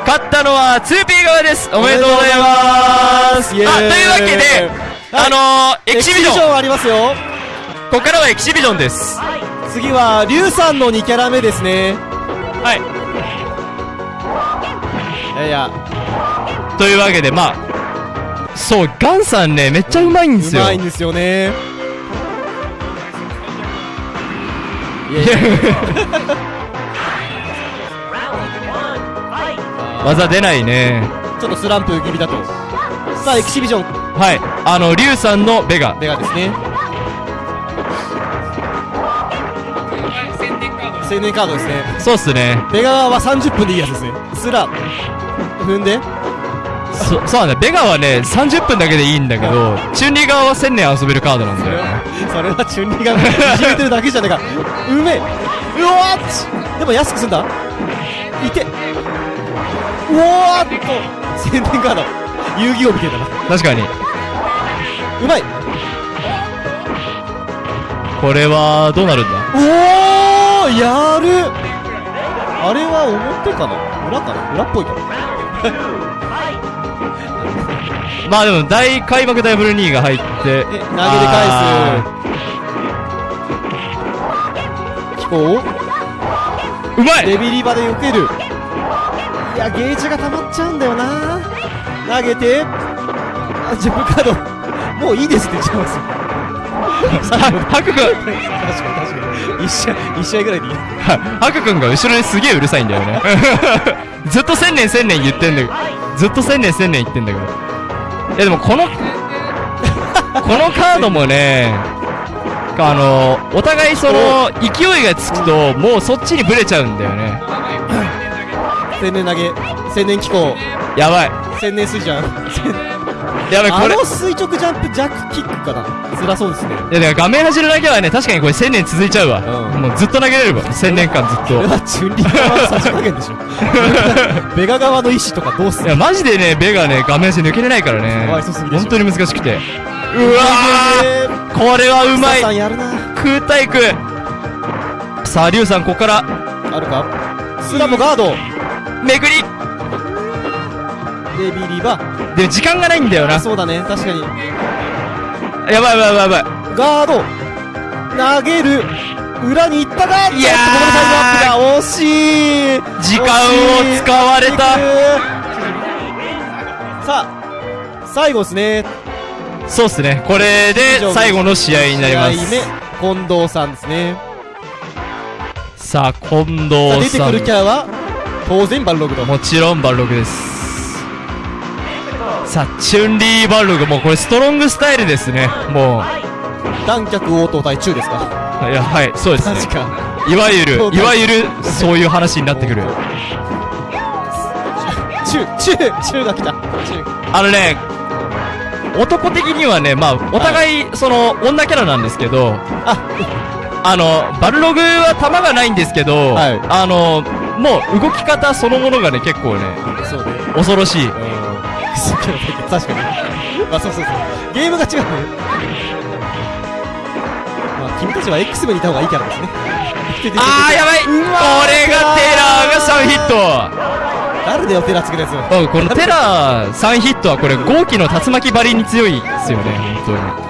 勝ったのは 2P 側です。おめでとうございます。というわけで、はい。あのー、エキシビジョン。ンありますよ。ここからはエキシビジョンです。次は、リュウさんの2キャラ目ですね。はい。いやいや、というわけで、まあ、そう、ガンさんね、めっちゃうまいんですよ。うまいんですよね。いや. 技出ないね。ちょっとスランプ気味だと。さあ、エキシビジョン、はい。あの、リュウさんのベガ。ベガですね。青年カードですね。そうっすね。ベガは30分でいいやつですね。スラ、踏んで、そ、そうなんだ。ベガはね、30分だけでいいんだけど、チュンリー側は1000年遊べるカードなんだよね。それはチュンリーがいじめてるだけじゃねえか。うめえ。うわーっ！ちでも安くすんだ。いて。うわーっと。宣伝カード。遊戯王みたいだな。確かに。うまい。これは、どうなるんだ？おーやる。あれは表かな？裏かな？裏っぽいか。なまあでも、大開幕ダブル2が入って、え、投げで返あす。飛行ーうまいデビリバで受ける。いや、ゲージが溜まっちゃうんだよな投げて、あ、ジェブカード、もういいですって言っちゃいますハク君、確かに確かに。一試合、一試合ぐらいでいい。ハク君が後ろにすげえうるさいんだよね。ずっと千年千年言ってんだけど、ずっと千年千年言ってんだけど。いやでもこの、このカードもね、あの、お互いその、勢いがつくと、もうそっちにブレちゃうんだよね。千年投げ、千年機構、やばい。千年水じゃん。千やべ、これ。あの垂直ジャンプジャックキックかな辛そうですね。いや、だから画面端のだけはね、確かにこれ1000年続いちゃうわ。うんもうずっと投げれるわ。1000年間ずっと。これはチュンリー側の差し加減でしょ。ベガ側の意志とかどうするいや、マジでね、ベガね、画面端抜けれないからね本当に難しくて。うわーこれはうまいさんやるな。空対空さあ、リュウさん、ここから、あるか？スラモガード。めくりデビリバ。でも時間がないんだよな。そうだね、確かに。やばいやばいやばい。ガード。投げる。裏に行ったが、いやーここでタイムアップだ。惜しい。時間を使われた。さあ、最後ですね。そうっすね。これで最後の試合になりま試合す。目、近藤さんですね。さあ、近藤さ出てくるキャラは、当然バルログと。ん。もちろんバルログです。さあ、チュンリーバルログ。もうこれストロングスタイルですね。も断脚応答対中ですか？う。いや、はい、そうですね。確か。いわゆるいわゆる、そういう話になってくる。中、中、中が来た。中。あのね、男的にはね、まあ、お互い、その、女キャラなんですけど、あ、あの、バルログは弾がないんですけど、はいあの、もう動き方そのものがね、結構ね、ね。恐ろしい。うん。確かに。まあそうそうそう。ゲームが違うね。まあ君たちは X 部にいた方がいいキャラですね。あー、やばいこれがテラーが3ヒット誰だよ、テラつけるやつ。うん、このテラー3ヒットはこれ、豪気の竜巻張りに強いですよね、本当に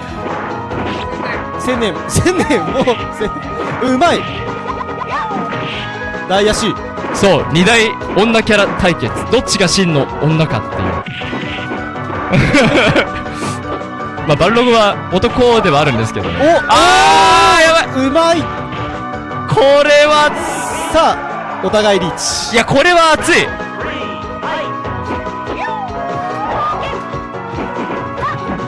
千年、千年、もう、千うまい大足。当に。そう、二大女キャラ対決。どっちが真の女かっていう。まあ、バルログは男ではあるんですけどね。おあー、やばいうまいこれは、さあ、お互いリーチ。いや、これは熱い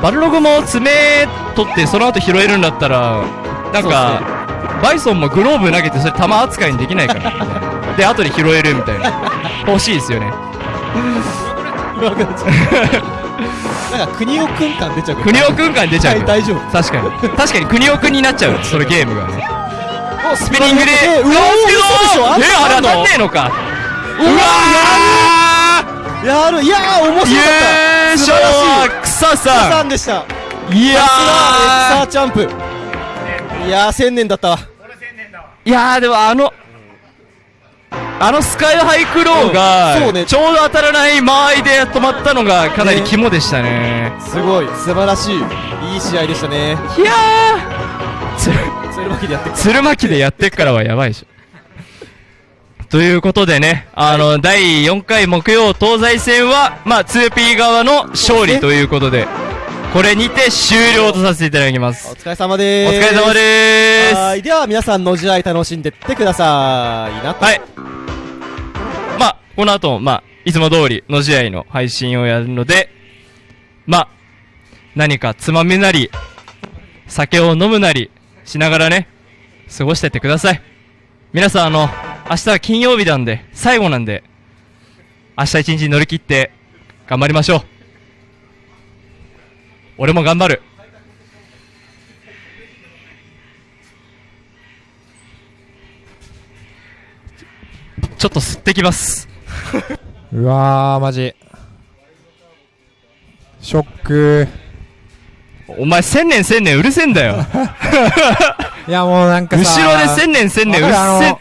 バルログも爪取ってその後拾えるんだったら、なんか、バイソンもグローブ投げてそれ球扱いにできないから、みたいなで、後で拾えるみたいな。欲しいですよね。なんか、国尾くん感出ちゃう国尾くん感出ちゃうよ。大丈夫。確かに。確かに国尾くんになっちゃう、そのゲームがね。おスピニングで、えうわあんえ、なあれ当たんのねえのか。うわやるいやー、面白かった優勝素晴らしはい草ささんでした。んいやさあ、エクサーーチャンプ。いやー、千年だったわ。いやーでもあの、あのスカイハイクローが、うんそうねちょうど当たらない間合いで止まったのがかなり肝でしたね。すごい、素晴らしい。いい試合でしたね。いやーつそれだけでやってく鶴巻でやってっからはやばいでしょ。ということでね、あの、第4回木曜東西戦は、まあ、2P 側の勝利ということで、これにて終了とさせていただきます。お疲れ様でおーす。疲れ様でーす。はい。では、皆さんの試合楽しんでってくださいな。はい。この後、まあ、いつも通りの試合の配信をやるので、まあ、何かつまみなり、酒を飲むなりしながらね、過ごしててください。皆さん、あの、明日は金曜日なんで、最後なんで、明日一日乗り切って、頑張りましょう。俺も頑張る。ちょっと吸ってきます。うわー、マジ。ショック。お前千年千年うるせえんだよ。いや、もうなんか後さ。ろで千年千年うっせわかるあの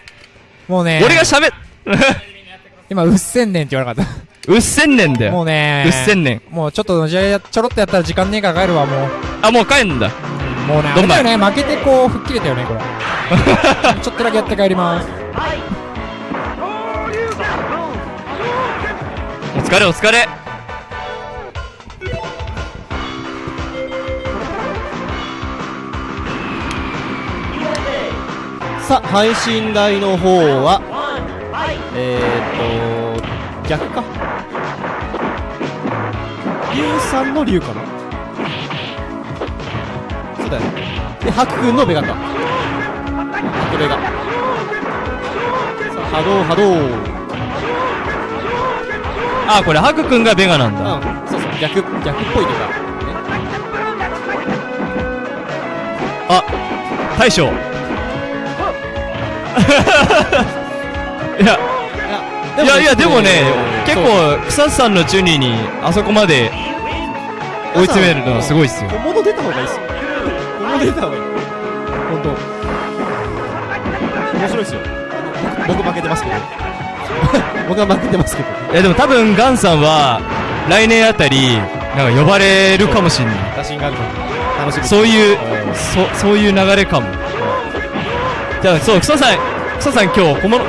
もうね。俺が喋っ、今、うっせんねんって言わなかっうっせんねんだた。もよ。うね。うっせんねん。もうちょっと、じゃちょろっとやったら時間ねえから帰るわ、もう。あ、もう帰んだ。もうね、あどんまいれだよね、負けてこう、吹っ切れたよね、これ。ちょっとだけやって帰ります。疲れお疲れ。さあ、配信台の方は、えーっと、逆か。龍さんの龍かなそうだよね。で、白くんのベガか。白ベガ。さあ、波動波動。あ、これハクくんがベガなんだ。うん、そうそう。逆、逆っぽいとか、ね。大将 いやいやいやでもね結構草津さんのチュニーにあそこまで追い詰めるのはすごいっすよ小物出た方がいいっすよ。小物出た方がいい。本当。面白いっすよ。僕負けてますけど。僕は負けてますけど。いやでも多分ガンさんは来年あたりなんか呼ばれるかもしんない。打診があるので楽しそういううん。そそういう流れかも。じゃあそう草さん草さん今日小物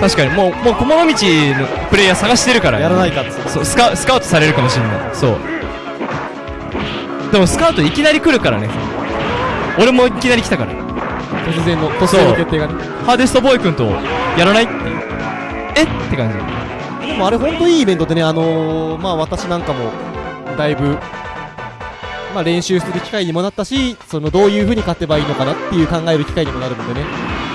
確かにもうもう小物道のプレイヤー探してるから。ねやらないかそうスカスカウトされるかもしれない。そう。でもスカウトいきなり来るからね。俺もいきなり来たから。突然の、突然の決定がね。ハーデストボーイ君とやらないって感じでもあれ本当いいイベントでね、あのー、まあ私なんかも、だいぶ、まあ練習する機会にもなったし、そのどういう風に勝てばいいのかなっていう考える機会にもなるのでね、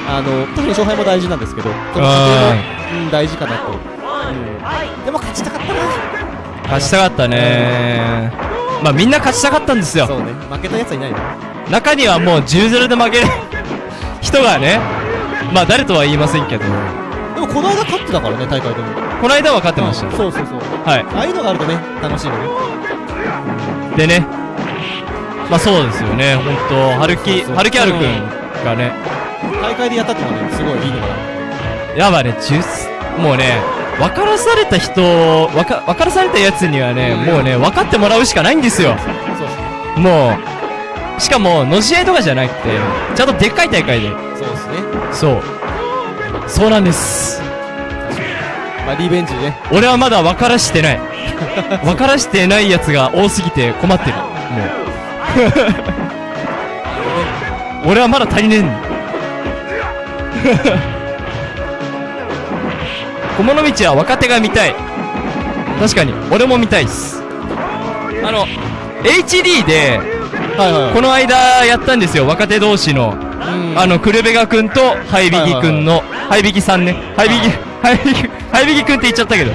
あの、特に勝敗も大事なんですけど、その過程も、うん、大事かなと。うん。でも勝ちたかったな。勝ちたかったねまあみんな勝ちたかったんですよそうね、負けたやつはいないの。中にはもう10-0で負ける人がねまあ誰とは言いませんけどでもこの間勝ってたからね、大会でも。この間は勝ってましたそうそうそう。はいああいうのがあるとね、楽しいよね。でねまあそうですよね本当春樹春樹あるくんがね大会でやったってのはね、すごいいいのかな。やばね10もうね分からされた人分か分からされたやつにはねもうね分かってもらうしかないんですよ。もうしかもの試合とかじゃなくてちゃんとでっかい大会でそうですね。そうそうなんです。まあリベンジね。俺はまだ分からしてない。分からしてないやつが多すぎて困ってる。もう 俺はまだ足りねえんだ。小物道は若手が見たい。確かに。俺も見たいっす。あの HD ではいはいはい。この間やったんですよ。若手同士の。うん。あの、クルベガ君と、ハイビギ君の、ハイビギさんね。ハイビギ、ハイビギ、ハイビギ君って言っちゃったけど。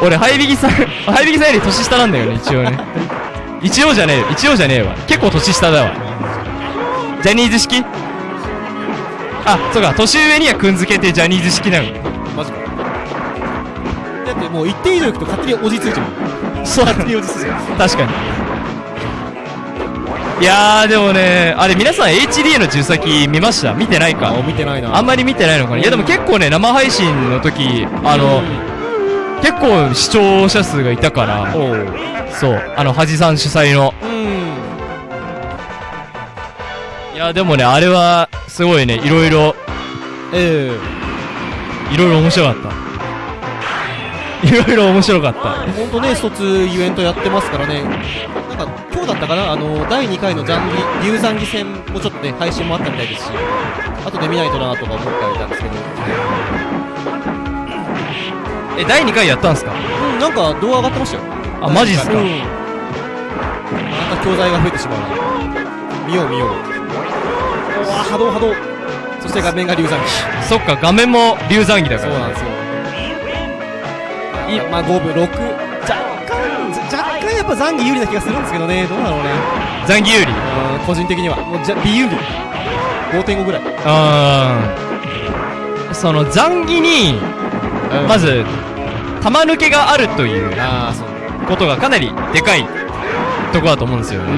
お俺、ハイビギさん、ハイビギさんより年下なんだよね、一応ね。一応じゃねえよ、一応じゃねえわ。結構年下だわ。ジャニーズ式？あ、そうか、年上にはくんづけてジャニーズ式なの。マジか。だってもう一定以上行くと勝手におじついちゃう。そう、勝手におじついちゃう。確かに。いやー、でもね、あれ皆さん HD の重先見ました？見てないか？あ、見てないな。あんまり見てないのかな？いやでも結構ね生配信の時あの、結構視聴者数がいたから。そうあの恥さん主催の。うん。いやでもねあれはすごいねいろいろえ。いろいろ面白かった。いろいろ面白かった。えほんとね、一つイベントやってますからね。なんか、今日だったかな？あの、第2回の残儀、竜残儀戦もちょっとね、配信もあったみたいですし、後で見ないとなとか思ってはいたんですけど。え第2回やったんすか？うん、なんか動画上がってましたよ。あマジっすか？うん。また教材が増えてしまうな。見よう見よう。うわ波動波動。そして画面が竜残儀。そっか画面も竜残儀だからそうなんですよ。いまあ5分6。っぱ残儀有利な気がするんですけどね。どうだろうね。残儀有利うん個人的には。もうじゃ、微有利。5.5ぐらい。あーその残儀にまず玉抜けがあるという。ことがかなりでかいとこだと思うんですよね、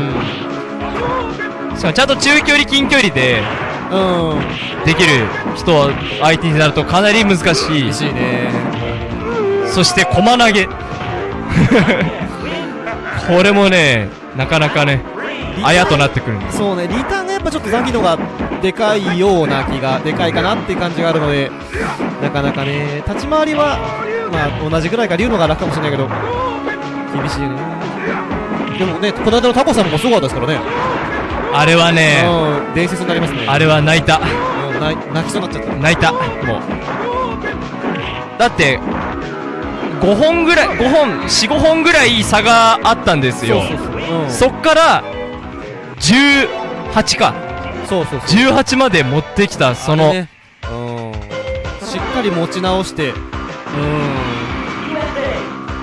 うん。しかもちゃんと中距離近距離でうん。できる人相手になるとかなり難しい嬉しいね。そして駒投げこれもねなかなかねあやとなってくるんですそうね、リターンがやっぱちょっと残機のがでかいような気が、でかいかなっていう感じがあるので、なかなかね、立ち回りは、まあ同じぐらいか、竜のが楽かもしれないけど、厳しいね。でもね、この間のタコさんもすごかったですからね。あれはねうん、伝説になりますね。あれは泣いたう泣きそうになっちゃった。泣いたもうだって5本ぐらい5本45本ぐらい差があったんですよ。そっから18か。そうそうそう。18まで持ってきたその、ね。うん、しっかり持ち直して、うん、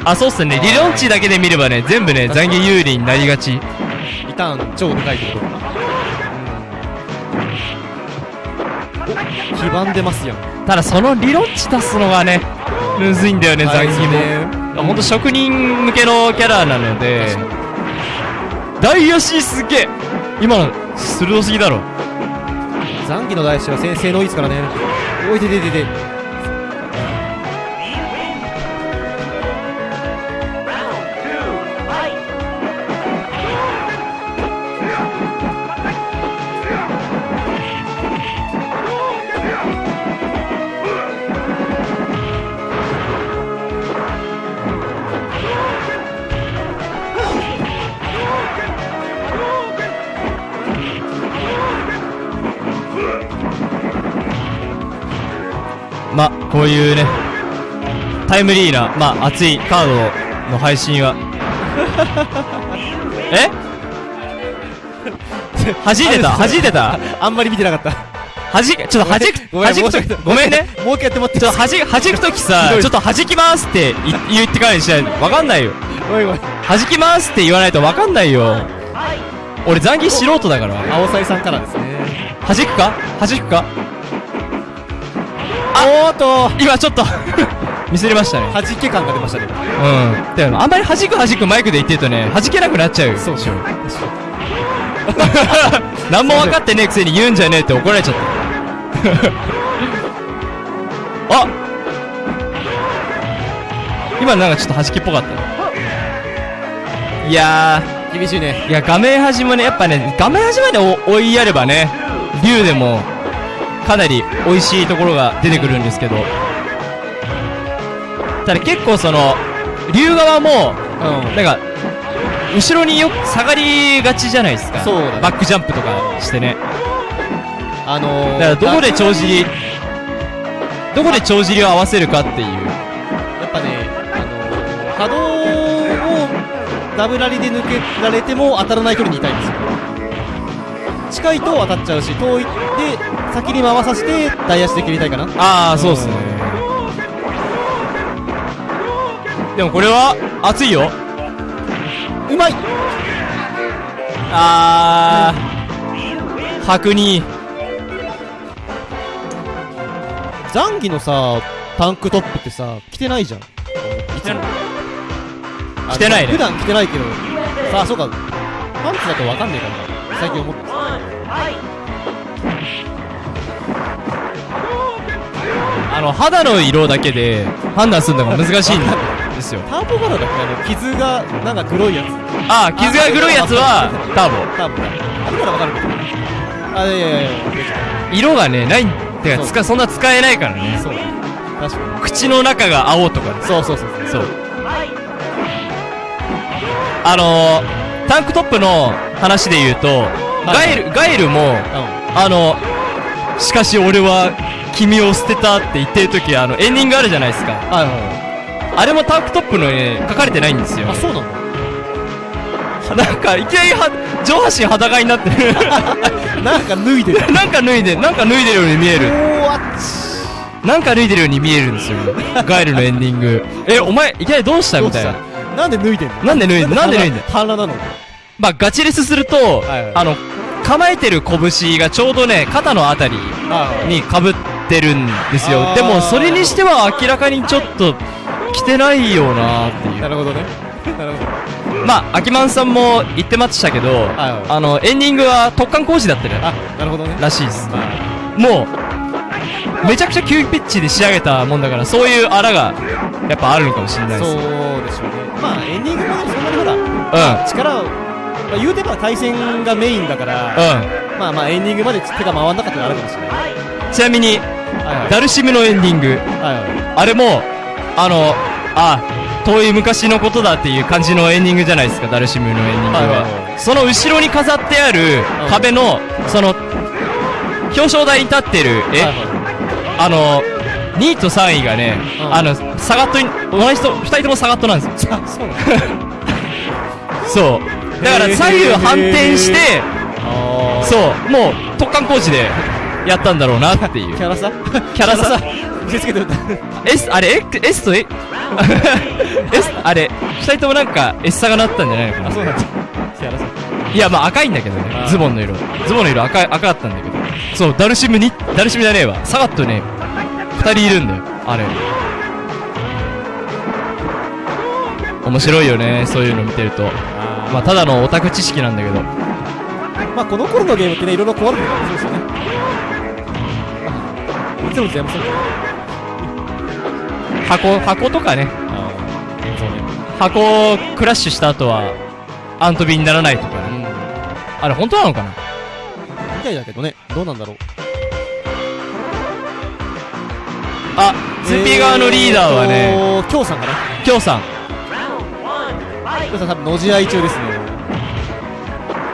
あ、そうっすね。理論値だけで見ればね、全部ね、残儀有利になりがち。リターン超でかいってことかな。お、黄ばんでますやん。ただその理論値出すのがね、むずいんだよね、残儀も。ね。ほんと職人向けのキャラなので大足すげえ今の、鋭すぎだろ。残機の大師は先生のいいですからね。おいでででで。こういうね、タイムリーな、まあ、熱いカードの配信は。え？弾いてた？弾いてた？あんまり見てなかった。弾き、ちょっと弾く、ごめん弾くと申し訳ないごめんね。もう一回やってもらってちょっと弾く、弾くときさちょっと弾きますってい言ってからにしないとわかんないよ。ごめんごめん。弾きますって言わないとわかんないよ。俺残儀素人だから。青サイさんからですね。弾くか？弾くか？おーっと、今ちょっと ミスりましたね。弾け感が出ましたね。うん。でもあんまり弾く弾くマイクで言ってるとね、弾けなくなっちゃうよ。そうそう。何も分かってねえくせに言うんじゃねえって怒られちゃった。あ今なんかちょっと弾きっぽかった。いや厳しいね。ー、いや画面端もね、やっぱね、画面端までお追いやればね、竜でも、かなり美味しいところが出てくるんですけど、ただ結構その、竜側も、うん。なんか、後ろによく下がりがちじゃないですか。そうだねバックジャンプとかしてね。あのー、だからどこで帳尻、どこで帳尻を合わせるかっていう。やっぱね、あのー、波動をダブラリで抜けられても当たらない距離にいたいんですよ。近いと当たっちゃうし、遠いで先に回させて大足で切りたいかな。ああ、そうっすね。でもこれは、熱いよ。うまいあー、白に、ザンギのさ、タンクトップってさ、着てないじゃん。着てないあ着てないね普段着てないけど、さあ、そうか、パンツだとわかんねえからな。最近思ってあの、肌の色だけで判断するのが難しいんですよ。ターボ柄だっけあの、傷が、なんか黒いやつ。あー、傷が黒いやつは、ターボ。ターボだ。あれならわかるけど。あ、いやいやいや色がね、ない、てか、つか、そんな使えないからね。そうだ。確かに。口の中が青とかねそうそうそうそう。そう。あのー、タンクトップの話で言うと、ガイル、ガイルも、うあの、しかし俺は君を捨てたって言ってる時あの、エンディングあるじゃないですか。あれもタンクトップのね、書かれてないんですよい。あ、。そうなの？なんか、いきなりは、上半身裸になってる。なんか脱いでる。なんか脱いで、なんか脱いでるように見える。なんか脱いでるように見えるんですよ。ガイルのエンディング。え、お前、いきなりどうしたみたいな？なんで脱いでんの？なんで脱いでなんで脱いでんの？まあ、ガチレスすると、はいはいあの、構えてる拳がちょうどね、肩のあたりに被ってるんですよ。でも、それにしては明らかにちょっと、着てないよなっていう。なるほどね。なるほど。まあ、アキマンさんも言ってましたけど、はいあの、エンディングは突貫工事だったねあ、なるほどね。らしいです。まもう、めちゃくちゃ急ピッチで仕上げたもんだから、そういうあらが、やっぱあるのかもしれないです。あそうでしょうね。まあ、エンディングもそんなにほら、うん。力を、まあ、言うてば対戦がメインだから、うまあまあエンディングまで手が回んなかったのあるかもしれない。ん。ちなみに、はいはい。ダルシムのエンディング、はいはい。あれも、あの、あ、遠い昔のことだっていう感じのエンディングじゃないですか、ダルシムのエンディングは。はいはいはいその後ろに飾ってあるうん壁の、その、表彰台に立ってる絵、はいはいあの、2位と3位がね、うんあの、サガットに、同じ人、2人ともサガットなんですよ。そう。だから左右反転して、あそう、もう突貫工事でやったんだろうなっていう。キャラさ？キャラさ？見せつけてる。S、あれ、S と? S あれ？二人ともなんか S 差がなったんじゃないのかな。あ、そうなんだ。せやらせ。いやまあ赤いんだけどね。ズボンの色。ズボンの色赤い赤かったんだけど。そうダルシムにダルシムじゃねえわ。サガットね二人いるんだよ。あれ。面白いよねそういうの見てると。あまあただのオタク知識なんだけど。まあこの頃のゲームってね、いろいろ壊れてるからそうですよね。いつも全部そう箱箱とかね。箱クラッシュした後はアントビにならないとかね。あれ本当なのかな？みたいだけどね、どうなんだろう。あ 2P 側のリーダーはね。えーと、きょうさんかな。きょうさんきょうさん多分、のじ合い中ですね。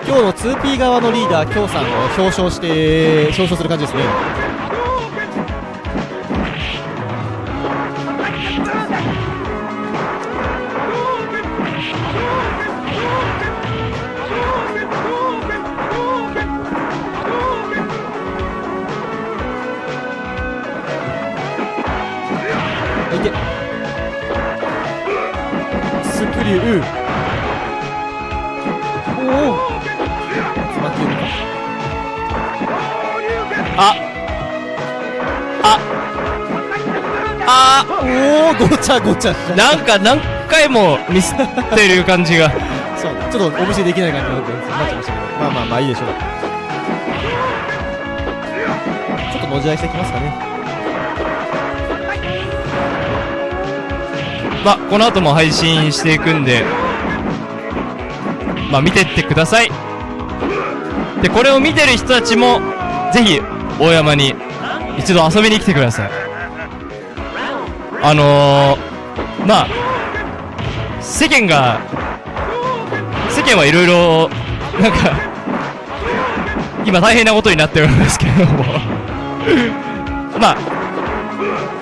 今日の 2P 側のリーダー、きょうさんを表彰して、表彰する感じですね。いてスクリューあおおごちゃごちゃ。なんか何回もミスってる感じが。そうちょっとお見せできない感じになってなっちゃいましたけど。まあまあまあいいでしょう。ちょっとのじ合いしてきますかね。まあこの後も配信していくんで。まあ見てってください。でこれを見てる人たちもぜひ大山に一度遊びに来てくださいあのー、まあ世間が世間はいろいろなんか今大変なことになってるんですけれども。まあ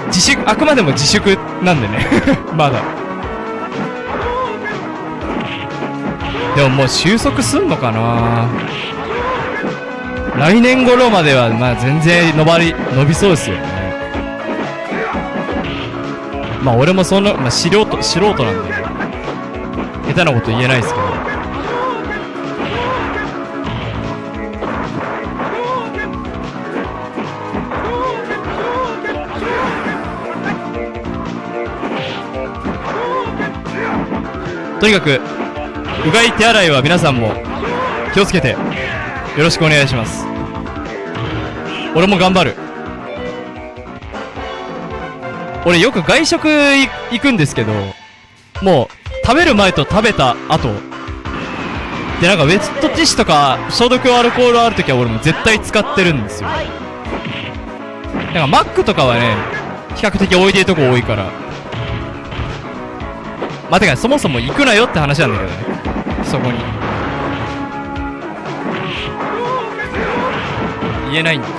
自粛あくまでも自粛なんでね。まだ。でももう収束すんのかな。来年頃まではまあ全然伸ばり伸びそうですよね。まあ俺もそんな、まあ、素人素人なんで下手なこと言えないですけど。とにかくうがい手洗いは皆さんも気をつけてよろしくお願いします。俺も頑張る。俺よく外食行くんですけどもう食べる前と食べた後でなんかウェットティッシュとか消毒アルコールある時は俺も絶対使ってるんですよ。なんかマックとかはね比較的置いてるとこ多いから。まあ、てかそもそも行くなよって話なんだけどね。そこに。言えないんだ。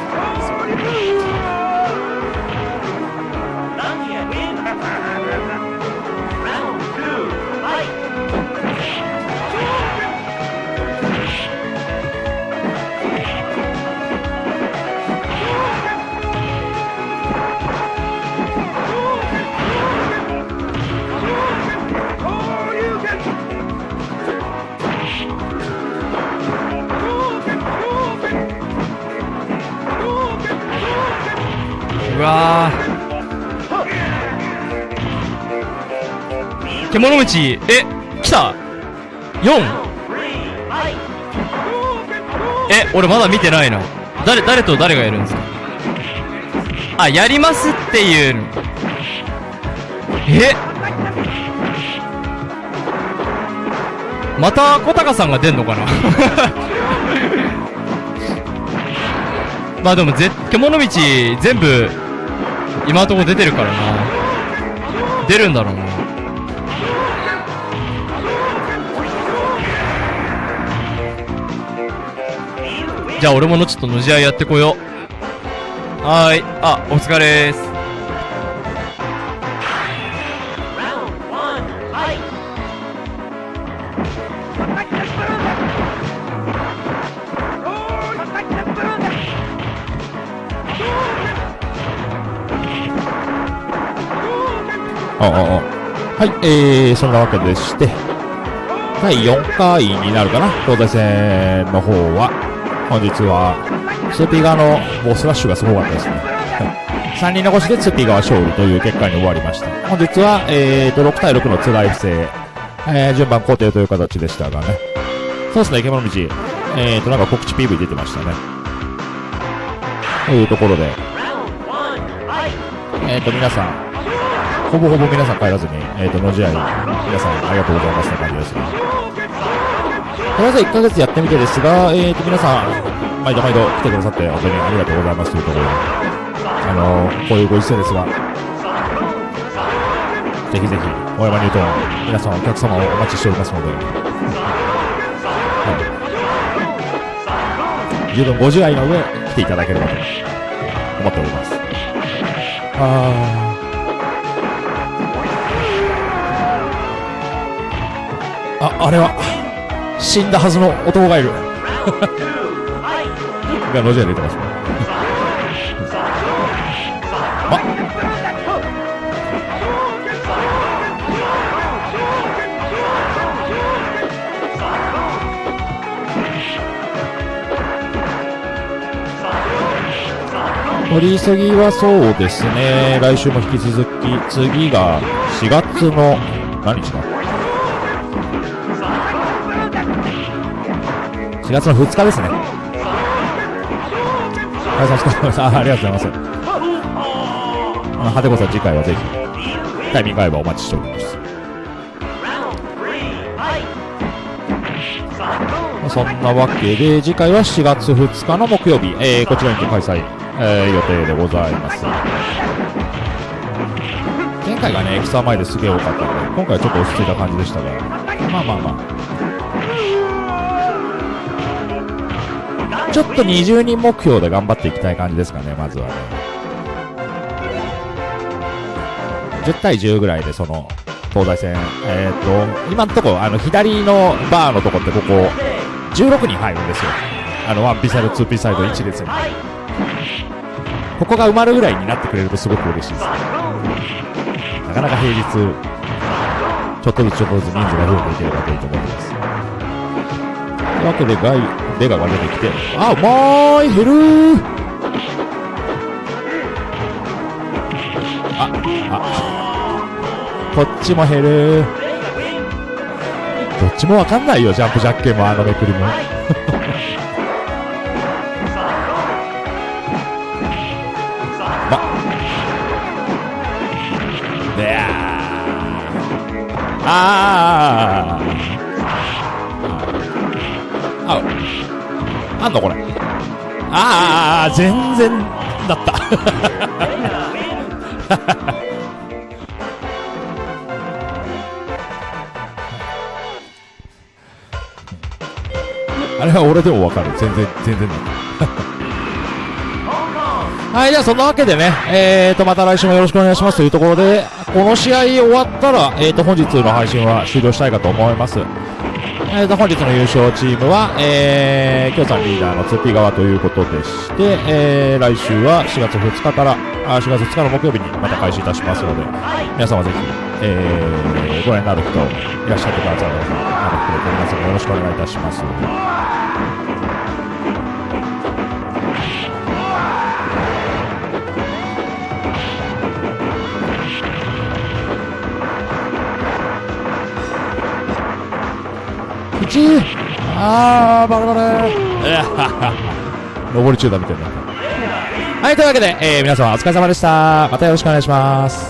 うわー。獣道。え来た。4? え俺まだ見てないな誰誰と誰がやるんですか？あやりますっていう。のえ？また小高さんが出んのかな？まあでもぜ獣道全部今のところ出てるからな。出るんだろうな。じゃあ俺ものちょっとのじ合いやってこよう。はーい。あお疲れーす。はい、えー、そんなわけでして、第4回になるかな、東西戦の方は、本日は、2P 側のボスラッシュがすごかったですね。3人残しで 2P 側勝利という結果に終わりました。本日は、えーと、6対6のツライ不正、えー、順番固定という形でしたがね。そうですね、獣道、えーと、なんか告知 PV 出てましたね。というところで、えーと、皆さん、ほぼほぼ皆さん帰らずに、えーと、の試合、皆さんありがとうございますって感じですね。とりあえず1ヶ月やってみてですが、えーと、皆さん、毎度毎度来てくださって、本当にありがとうございますというところで、あのー、こういうご時世ですが、ぜひぜひ、大山ニュートン、皆さんお客様をお待ちしておりますので、はい、十分ご自愛の上、来ていただければと思っております。あーあ、あれは、死んだはずの男がいる。が、ロジャー出てますね。取り急ぎはそうですね。来週も引き続き、次が4月の、何日だ ?4 月の2日ですね。はい、さんお疲れ様です。あありがとうございます。あの、はてこさん次回はぜひ、タイミング合えばお待ちしております。まあそんなわけで、次回は4月2日の木曜日、えー、こちらにて開催、えー、予定でございます。前回がね、エキサ前ですげえ多かったので、今回はちょっと落ち着いた感じでしたが、まあまあまあ。ちょっと20人目標で頑張っていきたい感じですかね、まずはね。10対10ぐらいで、その、東西戦、えっ、と、今のところ、あの、左のバーのとこってここ、16人入るんですよ。あの、1P サイド、2P サイド、1列に。ここが埋まるぐらいになってくれるとすごく嬉しいですね。なかなか平日、ちょっとずつちょっとずつ人数が増えていければといいと思ってます。わけで、ガイ、デガが出てきて、あ、うまーい、減るー。あ、あ、こっちも減るー。どっちもわかんないよ、ジャンプジャッケンもあのめくりも。ま、であー。あー。全然だった。あれは俺でもわかる。全然、全然だった。はい、じゃあそんなわけでね、えーと、また来週もよろしくお願いしますというところで、この試合終わったら、えーと、本日の配信は終了したいかと思います。えーと、本日の優勝チームは、えー、京さんリーダーの 2P 側ということでして、えー、来週は4月2日から、あ4月2日の木曜日にまた開始いたしますので、皆様ぜひ、えー、ご覧になる人いらっしゃってください。あの、くれて皆様よろしくお願いいたします。1あー、バラバラいやはは上り中だみたいな。はい、というわけで、えー、皆様お疲れ様でした。またよろしくお願いします。